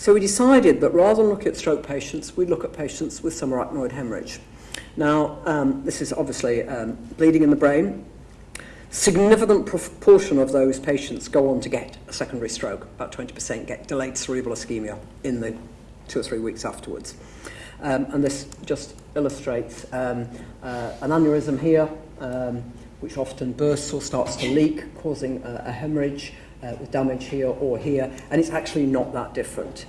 So we decided that rather than look at stroke patients, we'd look at patients with subarachnoid hemorrhage. Now, um, this is obviously um, bleeding in the brain. Significant proportion of those patients go on to get a secondary stroke. About 20% get delayed cerebral ischemia in the two or three weeks afterwards. Um, and this just illustrates um, uh, an aneurysm here, um, which often bursts or starts to leak, causing a, a hemorrhage uh, with damage here or here, and it's actually not that different.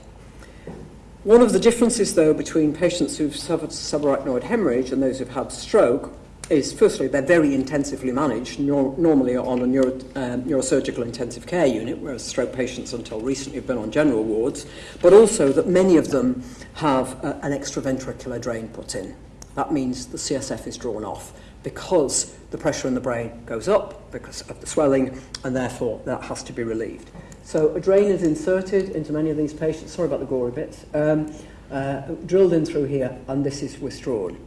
One of the differences, though, between patients who've suffered subarachnoid hemorrhage and those who've had stroke is, firstly, they're very intensively managed, nor normally on a neuro um, neurosurgical intensive care unit, whereas stroke patients until recently have been on general wards, but also that many of them have uh, an extraventricular drain put in. That means the CSF is drawn off because the pressure in the brain goes up because of the swelling, and therefore that has to be relieved. So a drain is inserted into many of these patients, sorry about the gory bits, um, uh, drilled in through here, and this is withdrawn.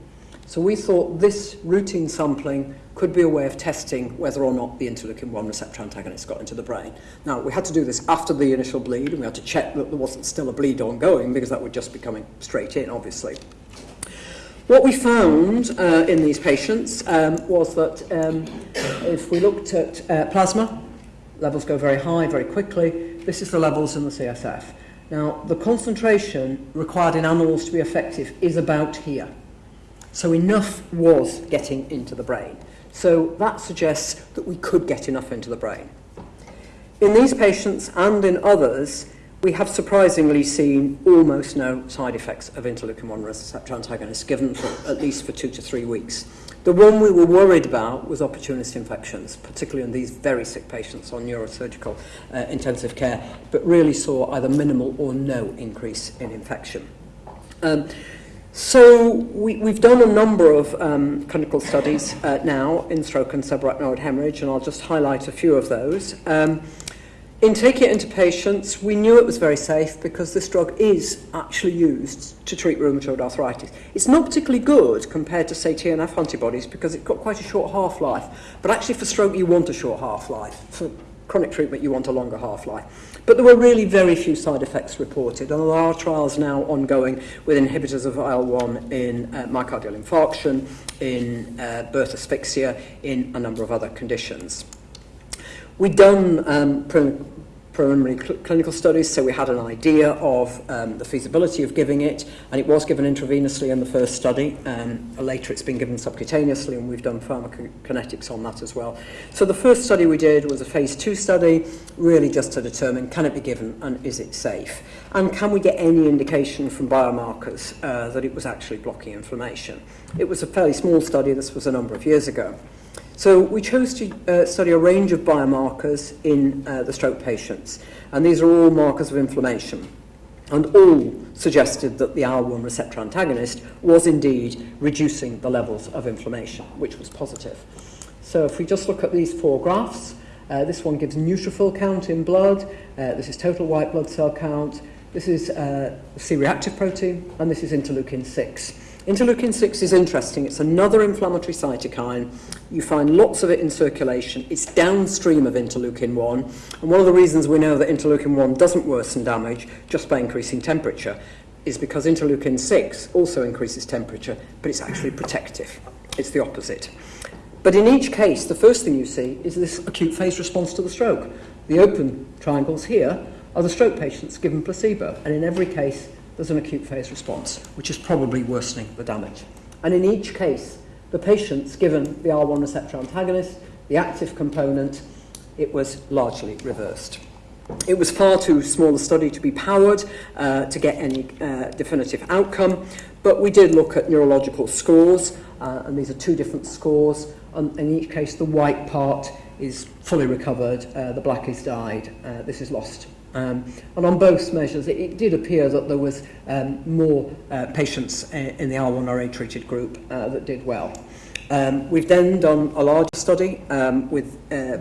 So we thought this routine sampling could be a way of testing whether or not the interleukin-1 receptor antagonist got into the brain. Now, we had to do this after the initial bleed, and we had to check that there wasn't still a bleed ongoing, because that would just be coming straight in, obviously. What we found uh, in these patients um, was that um, if we looked at uh, plasma, levels go very high very quickly. This is the levels in the CSF. Now, the concentration required in animals to be effective is about here. So enough was getting into the brain. So that suggests that we could get enough into the brain. In these patients and in others, we have surprisingly seen almost no side effects of interleukin-1 receptor antagonists given for at least for two to three weeks. The one we were worried about was opportunist infections, particularly in these very sick patients on neurosurgical uh, intensive care, but really saw either minimal or no increase in infection. Um, so we, we've done a number of um, clinical studies uh, now in stroke and subarachnoid hemorrhage, and I'll just highlight a few of those. Um, in taking it into patients, we knew it was very safe because this drug is actually used to treat rheumatoid arthritis. It's not particularly good compared to, say, TNF antibodies because it's got quite a short half-life. But actually for stroke, you want a short half-life. For chronic treatment, you want a longer half-life. But there were really very few side effects reported, and there are trials now ongoing with inhibitors of IL-1 in uh, myocardial infarction, in uh, birth asphyxia, in a number of other conditions. We'd done um, preliminary cl clinical studies, so we had an idea of um, the feasibility of giving it, and it was given intravenously in the first study. Um, later it's been given subcutaneously, and we've done pharmacokinetics on that as well. So the first study we did was a phase two study, really just to determine can it be given and is it safe? And can we get any indication from biomarkers uh, that it was actually blocking inflammation? It was a fairly small study, this was a number of years ago. So we chose to uh, study a range of biomarkers in uh, the stroke patients, and these are all markers of inflammation. And all suggested that the IL-1 receptor antagonist was indeed reducing the levels of inflammation, which was positive. So if we just look at these four graphs, uh, this one gives neutrophil count in blood, uh, this is total white blood cell count, this is uh, C-reactive protein, and this is interleukin-6. Interleukin-6 is interesting. It's another inflammatory cytokine. You find lots of it in circulation. It's downstream of interleukin-1. And one of the reasons we know that interleukin-1 doesn't worsen damage just by increasing temperature is because interleukin-6 also increases temperature, but it's actually protective. It's the opposite. But in each case, the first thing you see is this acute phase response to the stroke. The open triangles here are the stroke patients given placebo, and in every case, there's an acute phase response, which is probably worsening the damage. And in each case, the patient's given the R1 receptor antagonist, the active component, it was largely reversed. It was far too small a study to be powered uh, to get any uh, definitive outcome, but we did look at neurological scores, uh, and these are two different scores. And in each case, the white part is fully recovered, uh, the black is died, uh, this is lost Um, and on both measures, it, it did appear that there was um, more uh, patients in, in the R1RA treated group uh, that did well. Um, we've then done a larger study um, with uh,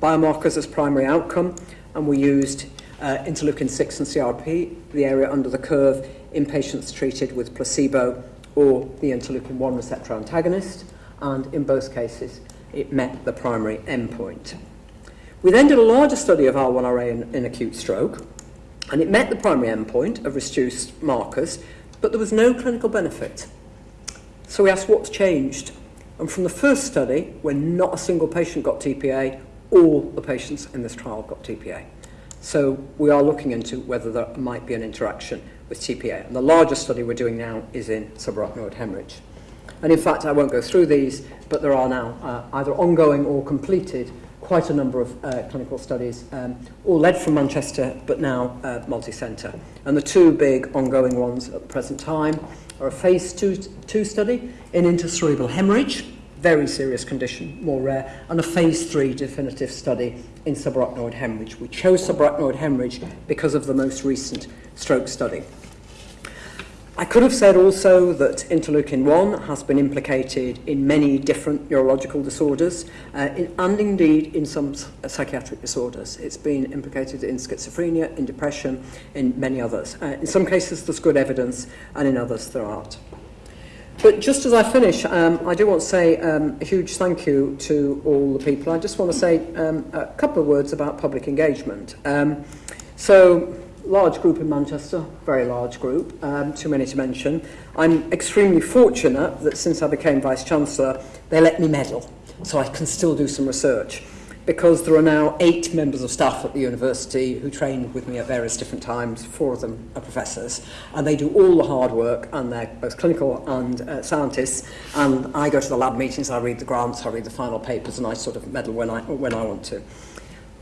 biomarkers as primary outcome, and we used uh, interleukin-6 and CRP, the area under the curve, in patients treated with placebo or the interleukin-1 receptor antagonist, and in both cases, it met the primary endpoint. We then did a larger study of IL-1RA in, in acute stroke, and it met the primary endpoint of reduced markers, but there was no clinical benefit. So we asked what's changed. And from the first study, when not a single patient got TPA, all the patients in this trial got TPA. So we are looking into whether there might be an interaction with TPA. And the largest study we're doing now is in subarachnoid hemorrhage. And in fact, I won't go through these, but there are now uh, either ongoing or completed quite a number of uh, clinical studies, um, all led from Manchester, but now uh, multi-centre. And the two big ongoing ones at the present time are a phase two, two study in intracerebral hemorrhage, very serious condition, more rare, and a phase three definitive study in subarachnoid hemorrhage. We chose subarachnoid hemorrhage because of the most recent stroke study. I could have said also that interleukin-1 has been implicated in many different neurological disorders uh, in, and indeed in some psychiatric disorders. It's been implicated in schizophrenia, in depression, in many others. Uh, in some cases there's good evidence and in others there aren't. But just as I finish, um, I do want to say um, a huge thank you to all the people. I just want to say um, a couple of words about public engagement. Um, so large group in Manchester, very large group, um, too many to mention. I'm extremely fortunate that since I became Vice Chancellor, they let me medal, so I can still do some research. Because there are now eight members of staff at the university who trained with me at various different times, four of them are professors, and they do all the hard work, and they're both clinical and uh, scientists, and I go to the lab meetings, I read the grants, I read the final papers, and I sort of medal when I, when I want to.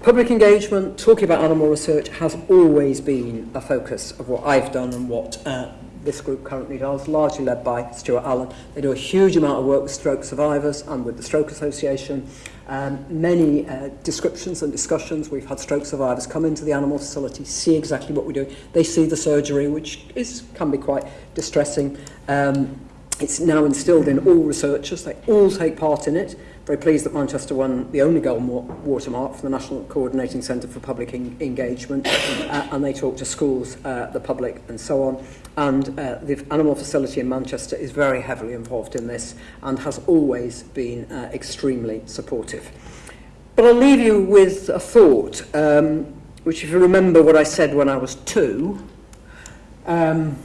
Public engagement, talking about animal research, has always been a focus of what I've done and what uh, this group currently does, largely led by Stuart Allen. They do a huge amount of work with stroke survivors and with the Stroke Association. Um, many uh, descriptions and discussions, we've had stroke survivors come into the animal facility, see exactly what we're doing. They see the surgery, which is can be quite distressing. Um, it's now instilled in all researchers, they all take part in it very pleased that Manchester won the only goal watermark from the National Coordinating Centre for Public en Engagement, uh, and they talk to schools, uh, the public, and so on. And uh, the animal facility in Manchester is very heavily involved in this and has always been uh, extremely supportive. But I'll leave you with a thought, um, which if you remember what I said when I was two, um,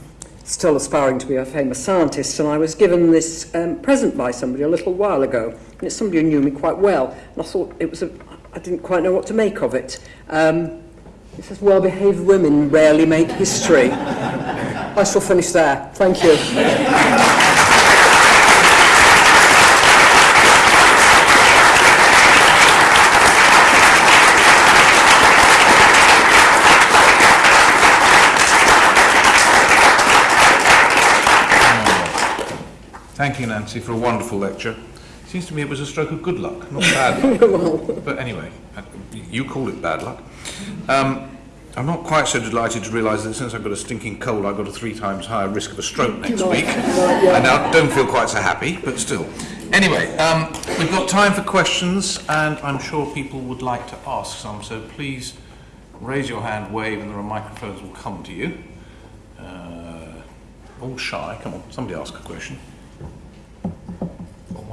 still aspiring to be a famous scientist, and I was given this um, present by somebody a little while ago, and it's somebody who knew me quite well, and I thought it was a, I didn't quite know what to make of it. Um, it says, well-behaved women rarely make history. I shall finish there. Thank you. Thank you, Nancy, for a wonderful lecture. Seems to me it was a stroke of good luck, not bad luck. but anyway, uh, you call it bad luck. Um, I'm not quite so delighted to realise that since I've got a stinking cold, I've got a three times higher risk of a stroke next week. I now don't feel quite so happy, but still. Anyway, um, we've got time for questions, and I'm sure people would like to ask some, so please raise your hand, wave, and there are microphones will come to you. Uh, all shy, come on, somebody ask a question.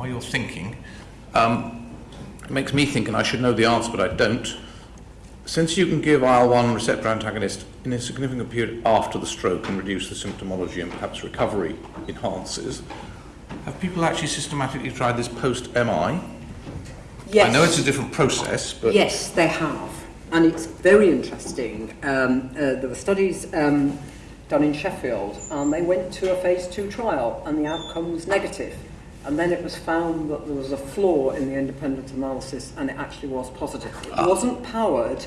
While you're thinking, um, it makes me think, and I should know the answer, but I don't. Since you can give IL-1 receptor antagonist in a significant period after the stroke and reduce the symptomology and perhaps recovery enhances, have people actually systematically tried this post-MI? Yes. I know it's a different process, but Yes, they have. And it's very interesting. Um, uh, there were studies um, done in Sheffield, and they went to a phase two trial, and the outcome was negative. And then it was found that there was a flaw in the independent analysis, and it actually was positive. It wasn't powered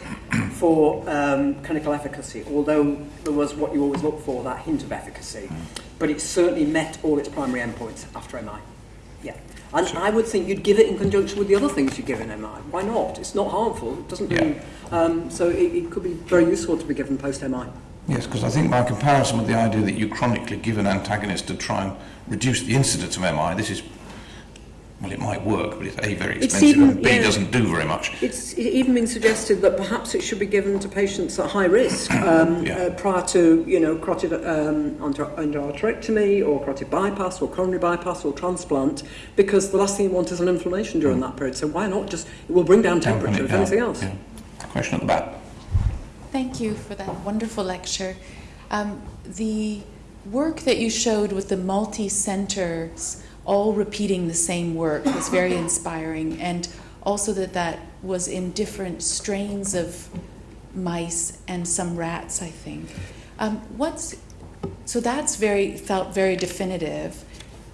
for um, clinical efficacy, although there was what you always look for, that hint of efficacy. But it certainly met all its primary endpoints after MI. Yeah. And I would think you'd give it in conjunction with the other things you give in MI. Why not? It's not harmful. It doesn't do... Um, so it, it could be very useful to be given post-MI. Yes, because I think by comparison with the idea that you chronically give an antagonist to try and reduce the incidence of MI, this is, well, it might work, but it's A, very It's expensive, even- and B, yeah. doesned do very much. It's even been suggested that perhaps it should be given to patients at high risk um, Yeah. uh, prior to, you know, carotid um, under- endarterectomy or carotid bypass or coronary bypass or transplant, because the last thing you want is an inflammation during that period. So why not just, it will bring down temperature, if anything else. Yeah. Question at the back. Thank you for that wonderful lecture. Um, the work that you showed with the multi centers all repeating the same work was very inspiring, and also that that was in different strains of mice and some rats, I think. Um, what's so that's very felt very definitive.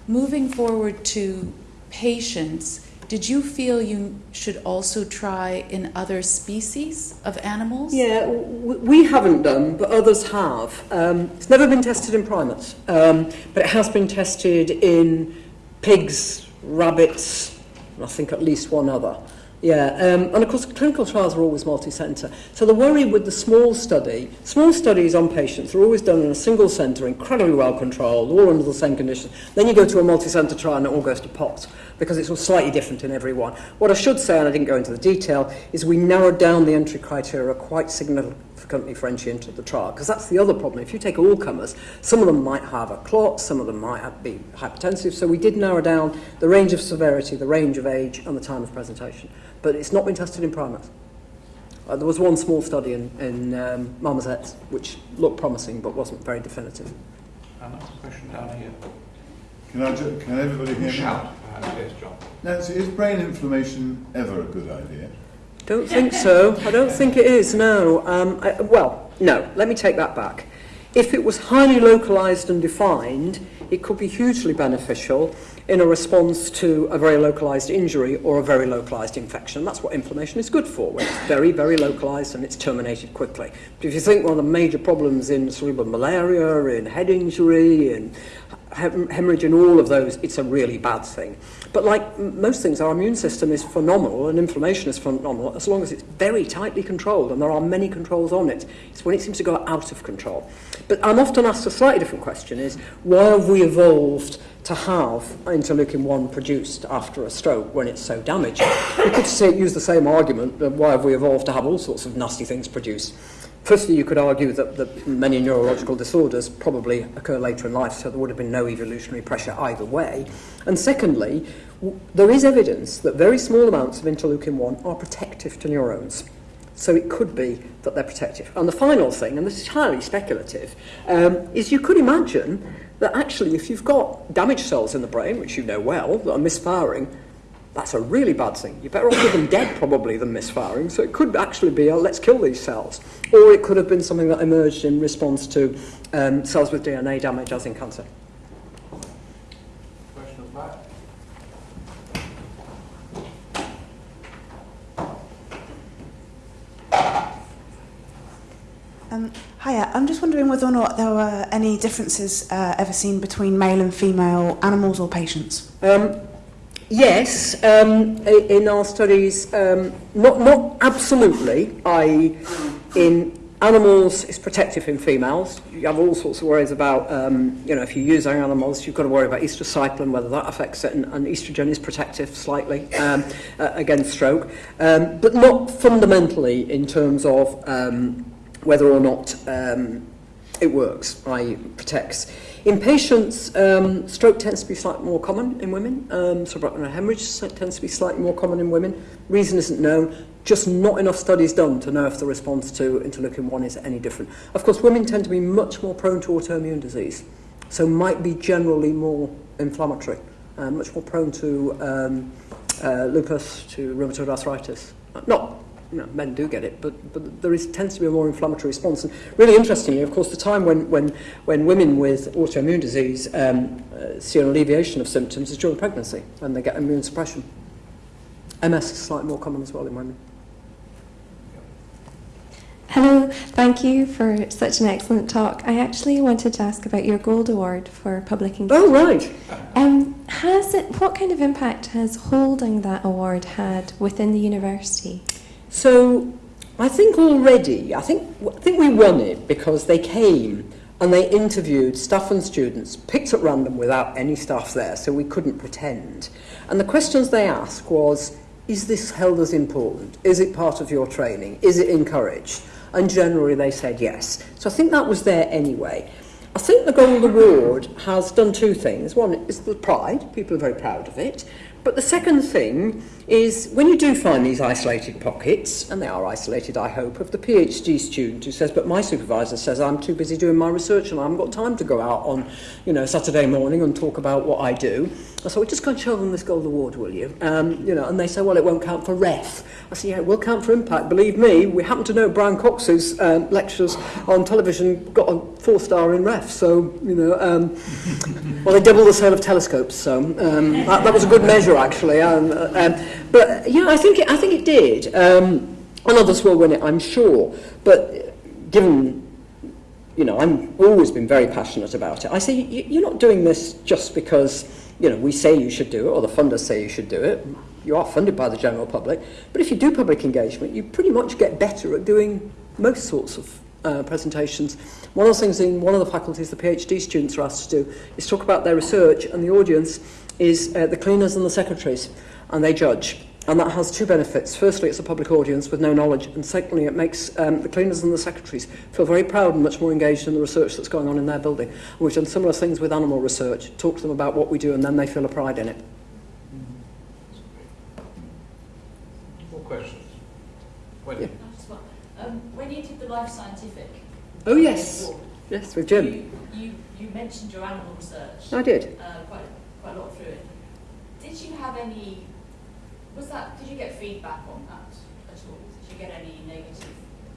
Moving forward to patients, did you feel you should also try in other species of animals? Yeah, we haven't done, but others have. Um, it's never been tested in primates, um, but it has been tested in pigs, rabbits, and I think at least one other. Yeah, um, and of course clinical trials are always multi-centre. So the worry with the small study, small studies on patients are always done in a single centre, incredibly well controlled, all under the same conditions. Then you go to a multi-centre trial and it all goes to pot because it's all slightly different in every one. What I should say, and I didn't go into the detail, is we narrowed down the entry criteria quite significantly for entry into the trial because that's the other problem. If you take all comers, some of them might have a clot, some of them might have, be hypertensive. So we did narrow down the range of severity, the range of age, and the time of presentation. But it's not been tested in primates. Uh, there was one small study in, in um, marmosets which looked promising but wasn't very definitive. Another question down here. Can, I ju- can everybody hear me? Shout, yes, John. Nancy, is brain inflammation ever a good idea? Don't think so. I don't think it is, no. Um, I, well, no, let me take that back. If it was highly localised and defined, it could be hugely beneficial in a response to a very localized injury or a very localized infection. That's what inflammation is good for, when it's very, very localized and it's terminated quickly. But if you think one of the major problems in cerebral malaria, in head injury, in hem- hemorrhage and all of those, it's a really bad thing. But like most things, our immune system is phenomenal and inflammation is phenomenal as long as it's very tightly controlled and there are many controls on it. It's when it seems to go out of control. But I'm often asked a slightly different question is, why have we evolved to have interleukin-1 produced after a stroke when it's so damaged? You could say, use the same argument, that why have we evolved to have all sorts of nasty things produced? Firstly, you could argue that, that many neurological disorders probably occur later in life, so there would have been no evolutionary pressure either way. And secondly, there is evidence that very small amounts of interleukin-1 are protective to neurons. So it could be that they're protective. And the final thing, and this is highly speculative, um, is you could imagine that actually if you've got damaged cells in the brain, which you know well, that are misfiring, that's a really bad thing. You're better off with them dead probably than misfiring. So it could actually be let's kill these cells. Or it could have been something that emerged in response to um, cells with DNA damage as in cancer. I'm just wondering whether or not there were any differences uh, ever seen between male and female animals or patients. Um, yes, um, in our studies, um, not, not absolutely, i.e. in animals is protective in females. You have all sorts of worries about, um, you know, if you're using animals, you've got to worry about estrocycline, whether that affects it, and, and estrogen is protective slightly um, uh, against stroke, um, but not fundamentally in terms of um, whether or not um, it works, i.e. protects. In patients, um, stroke tends to be slightly more common in women. Um, subarachnoid hemorrhage tends to be slightly more common in women. Reason isn't known. Just not enough studies done to know if the response to interleukin-1 is any different. Of course, women tend to be much more prone to autoimmune disease, so might be generally more inflammatory, uh, much more prone to um, uh, lupus, to rheumatoid arthritis. Not you know, men do get it, but, but there is, tends to be a more inflammatory response. And really interestingly, of course, the time when, when, when women with autoimmune disease um, uh, see an alleviation of symptoms is during pregnancy, when they get immune suppression. MS is slightly more common as well in women. Hello, thank you for such an excellent talk. I actually wanted to ask about your Gold Award for public engagement. Oh, right. Um, has it? What kind of impact has holding that award had within the university? So I think already, I think, I think we won it because they came and they interviewed staff and students, picked at random without any staff there, so we couldn't pretend. And the questions they asked was, is this held as important? Is it part of your training? Is it encouraged? And generally they said yes. So I think that was there anyway. I think the Gold Award has done two things. One is the pride, people are very proud of it, But the second thing is when you do find these isolated pockets, and they are isolated, I hope, of the PhD student who says, but my supervisor says I'm too busy doing my research and I haven't got time to go out on, you know, Saturday morning and talk about what I do. I said, well, just go and show them this gold award, will you? Um, you know, and they say, well, it won't count for REF. I said, yeah, it will count for impact. Believe me, we happen to know Brian Cox's um, lectures on television got a four star in REF. So, you know, um, well, they doubled the sale of telescopes. So um, that, that was a good measure, actually. Um, um, but yeah, I think it, I think it did. Um, and others will win it, I'm sure. But given you know, I've always been very passionate about it. I say you, you're not doing this just because you know we say you should do it or the funders say you should do it. You are funded by the general public, but if you do public engagement, you pretty much get better at doing most sorts of uh, presentations. One of the things in one of the faculties the PhD students are asked to do is talk about their research, and the audience is uh, the cleaners and the secretaries, and they judge. And that has two benefits. Firstly, it's a public audience with no knowledge, and secondly, it makes um, the cleaners and the secretaries feel very proud and much more engaged in the research that's going on in their building. And we've done similar things with animal research, talk to them about what we do, and then they feel a pride in it. More questions? Wendy? Yeah. I just want- Um, when you did the Life Scientific Oh, yes. award, Yes, with Jim. you, you, you mentioned your animal research I did. uh, quite, quite a lot through it. Did you have any, was that, did you get feedback on that at all? Did you get any negative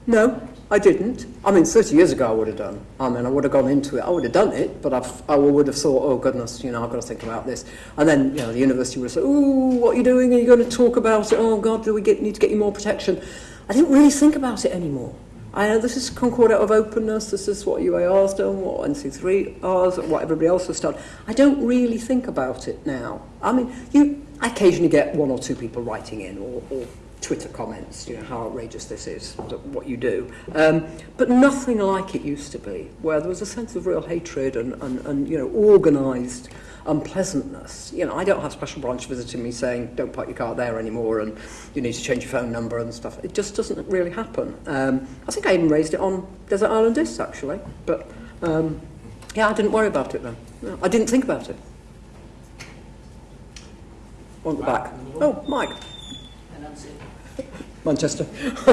No, I didn't. I mean, 30 years ago I would have done. I mean, I would have gone into it. I would have done it, but I've, I would have thought, oh, goodness, you know, I've got to think about this. And then, you know, the university would have said, oh, what are you doing? Are you going to talk about it? Oh, God, do we get, need to get you more protection? I didn't really think about it anymore. I know this is Concordat of openness, this is what UAR's done, what NC3R's, what everybody else has done. I don't really think about it now. I mean, you I occasionally get one or two people writing in or, or Twitter comments, you know, how outrageous this is, what you do. Um, but nothing like it used to be, where there was a sense of real hatred and, and, and you know, organised unpleasantness. You know, I don't have special branch visiting me saying, don't park your car there anymore and you need to change your phone number and stuff. It just doesn't really happen. Um, I think I even raised it on Desert Island Discs, actually. But, um, yeah, I didn't worry about it then. No, I didn't think about it. On the back. Oh, Mike. Manchester.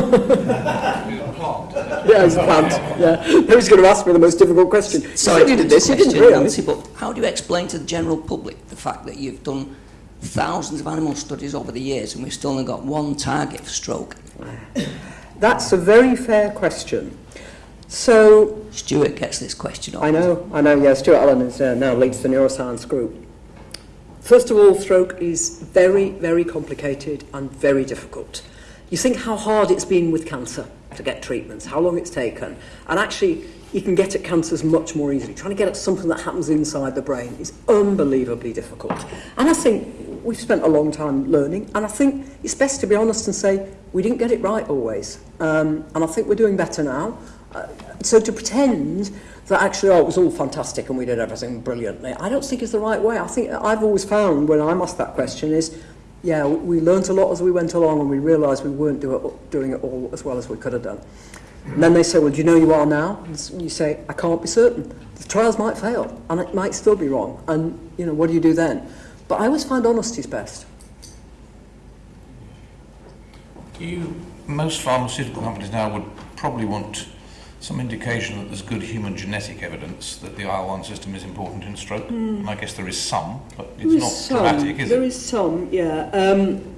yeah, he's a plant. Yeah. Who's going to ask me the most difficult question? You said you did this, you didn't question, really. Nancy, but how do you explain to the general public the fact that you've done thousands of animal studies over the years and we've still only got one target for stroke? That's a very fair question. So, Stuart gets this question all I know, I know, yeah, Stuart Allan is uh, now leads the neuroscience group. First of all, stroke is very, very complicated and very difficult. You think how hard it's been with cancer to get treatments, how long it's taken, and actually you can get at cancers much more easily. Trying to get at something that happens inside the brain is unbelievably difficult. And I think we've spent a long time learning, and I think it's best to be honest and say we didn't get it right always. Um, and I think we're doing better now. Uh, so to pretend that actually oh, it was all fantastic and we did everything brilliantly, I don't think is the right way. I think I've always found when I'm asked that question is, yeah, we learnt a lot as we went along and we realised we weren't do it, doing it all as well as we could have done. And then they say, well, do you know you are now? And you say, I can't be certain. The trials might fail and it might still be wrong. And, you know, what do you do then? But I always find honesty's best. You, most pharmaceutical companies now would probably want some indication that there's good human genetic evidence that the IL-1 system is important in stroke. Mm. And I guess there is some, but it's there not some. dramatic, is there it? There is some, yeah. Um,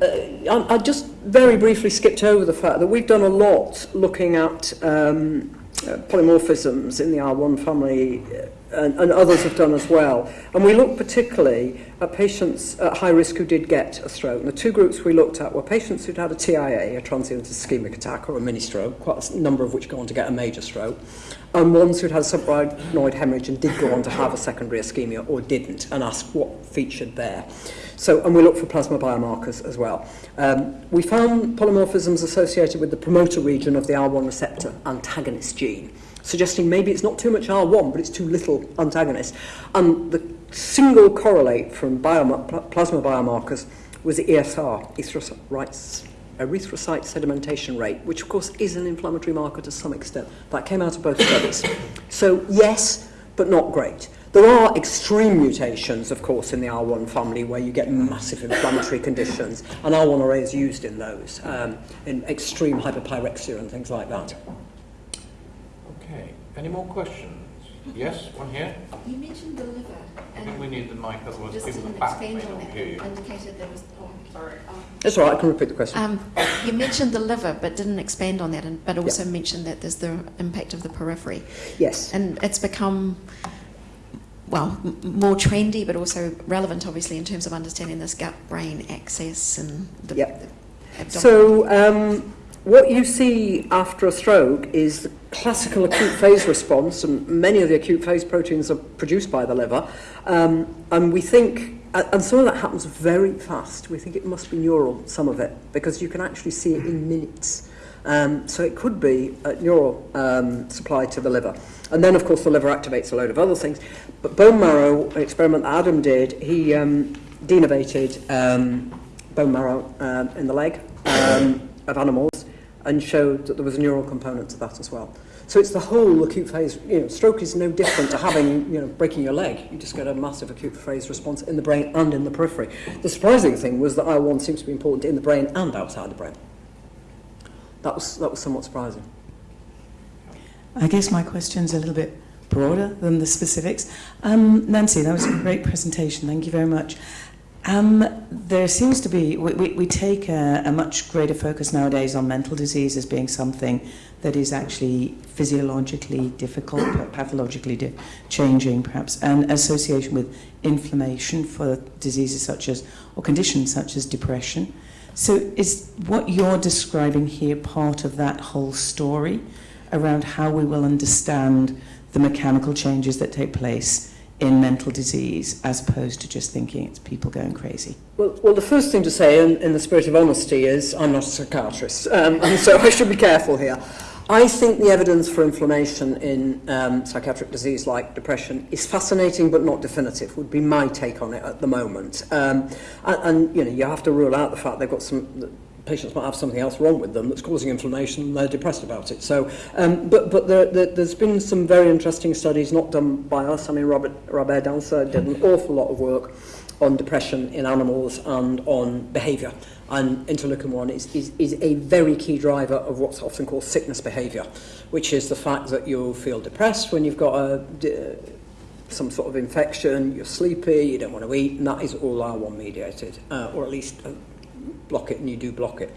uh, I, I just very briefly skipped over the fact that we've done a lot looking at um, uh, polymorphisms in the R1 family uh, and, and others have done as well. And we looked particularly at patients at high risk who did get a stroke. And the two groups we looked at were patients who'd had a TIA, a transient ischemic attack, or a mini stroke, quite a number of which go on to get a major stroke, and ones who'd had subarachnoid hemorrhage and did go on to have a secondary ischemia or didn't, and asked what featured there. So, and we looked for plasma biomarkers as well. Um, we found polymorphisms associated with the promoter region of the R1 receptor antagonist gene. Suggesting maybe it's not too much IL-1, but it's too little antagonist. And the single correlate from bioma- plasma biomarkers was the ESR, erythrocyte, sedimentation rate, which of course is an inflammatory marker to some extent. That came out of both studies. So yes, but not great. There are extreme mutations, of course, in the IL-1 family where you get massive inflammatory conditions, and IL-1RA is used in those, um, in extreme hyperpyrexia and things like that. Okay. Any more questions? Yes, one here. You mentioned the liver, I think we need the mic, otherwise just people at didn't the back may expand on not that, hear you. and indicated there was, oh, sorry. Um, That's all right, I can repeat the question. Um, you mentioned the liver, but didn't expand on that, and, but also mentioned that there's the impact of the periphery. yes. And it's become, well, m- more trendy, but also relevant, obviously, in terms of understanding this gut-brain axis and the, Yep. the abdominal. So, um, what you see after a stroke is the classical acute phase response, and many of the acute phase proteins are produced by the liver. Um, and we think, and some of that happens very fast. We think it must be neural, some of it, because you can actually see it in minutes. Um, so it could be a neural um, supply to the liver. And then, of course, the liver activates a load of other things. But bone marrow, an experiment that Adam did, he um, denervated um, bone marrow um, in the leg of animals and showed that there was a neural component to that as well. So it's the whole acute phase, you know, stroke is no different to having, you know, breaking your leg. You just get a massive acute phase response in the brain and in the periphery. The surprising thing was that IL-1 seems to be important in the brain and outside the brain. That was, that was somewhat surprising. I guess my question's a little bit broader than the specifics. Um, Nancy, that was a great presentation. Thank you very much. Um, there seems to be, we, we, we take a, a much greater focus nowadays on mental disease as being something that is actually physiologically difficult, pathologically di- changing perhaps, and association with inflammation for diseases such as, or conditions such as depression. So is what you're describing here part of that whole story around how we will understand the mechanical changes that take place in mental disease as opposed to just thinking it's people going crazy? Well, well, the first thing to say, in, in the spirit of honesty, is I'm not a psychiatrist, um, and so I should be careful here. I think the evidence for inflammation in um, psychiatric disease like depression is fascinating but not definitive, would be my take on it at the moment. Um, and, and, you know, you have to rule out the fact they've got some, patients might have something else wrong with them that's causing inflammation and they're depressed about it. So, um, but, but there, there, there's been some very interesting studies, not done by us. I mean, Robert, Robert Dancer did an awful lot of work on depression in animals and on behaviour. And interleukin-1 is, is, is a very key driver of what's often called sickness behaviour, which is the fact that you feel depressed when you've got a, d- some sort of infection, you're sleepy, you don't want to eat, and that is all IL-1 mediated, uh, or at least uh, block it and you do block it.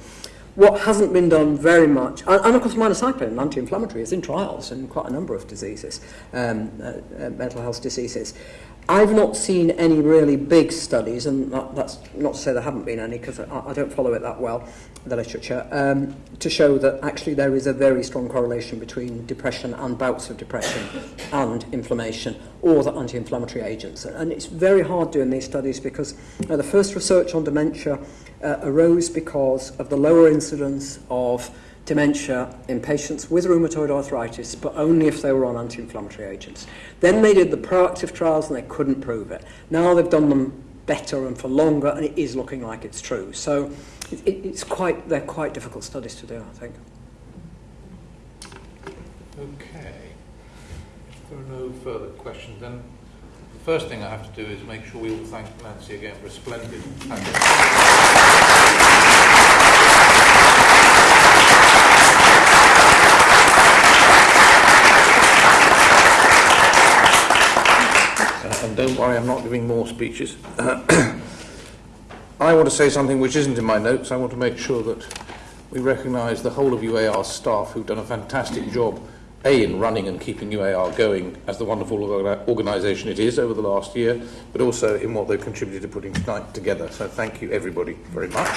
What hasn't been done very much, and, and of course minocycline, anti-inflammatory, is in trials in quite a number of diseases, um, uh, uh, mental health diseases. I've not seen any really big studies, and that, that's not to say there haven't been any, because I, I don't follow it that well, the literature, um, to show that actually there is a very strong correlation between depression and bouts of depression and inflammation, or the anti-inflammatory agents. And it's very hard doing these studies because uh, the first research on dementia uh, arose because of the lower incidence of dementia in patients with rheumatoid arthritis, but only if they were on anti-inflammatory agents. Then they did the proactive trials and they couldn't prove it. Now they've done them better and for longer, and it is looking like it's true. So it, it, it's quite, they're quite difficult studies to do, I think. Okay. If there are no further questions, then the first thing I have to do is make sure we all thank Nancy again for a splendid. And don't worry, I'm not giving more speeches. I want to say something which isn't in my notes. I want to make sure that we recognise the whole of UAR staff who've done a fantastic job, A, in running and keeping UAR going as the wonderful organisation it is over the last year, but also in what they've contributed to putting tonight together. So thank you, everybody, very much.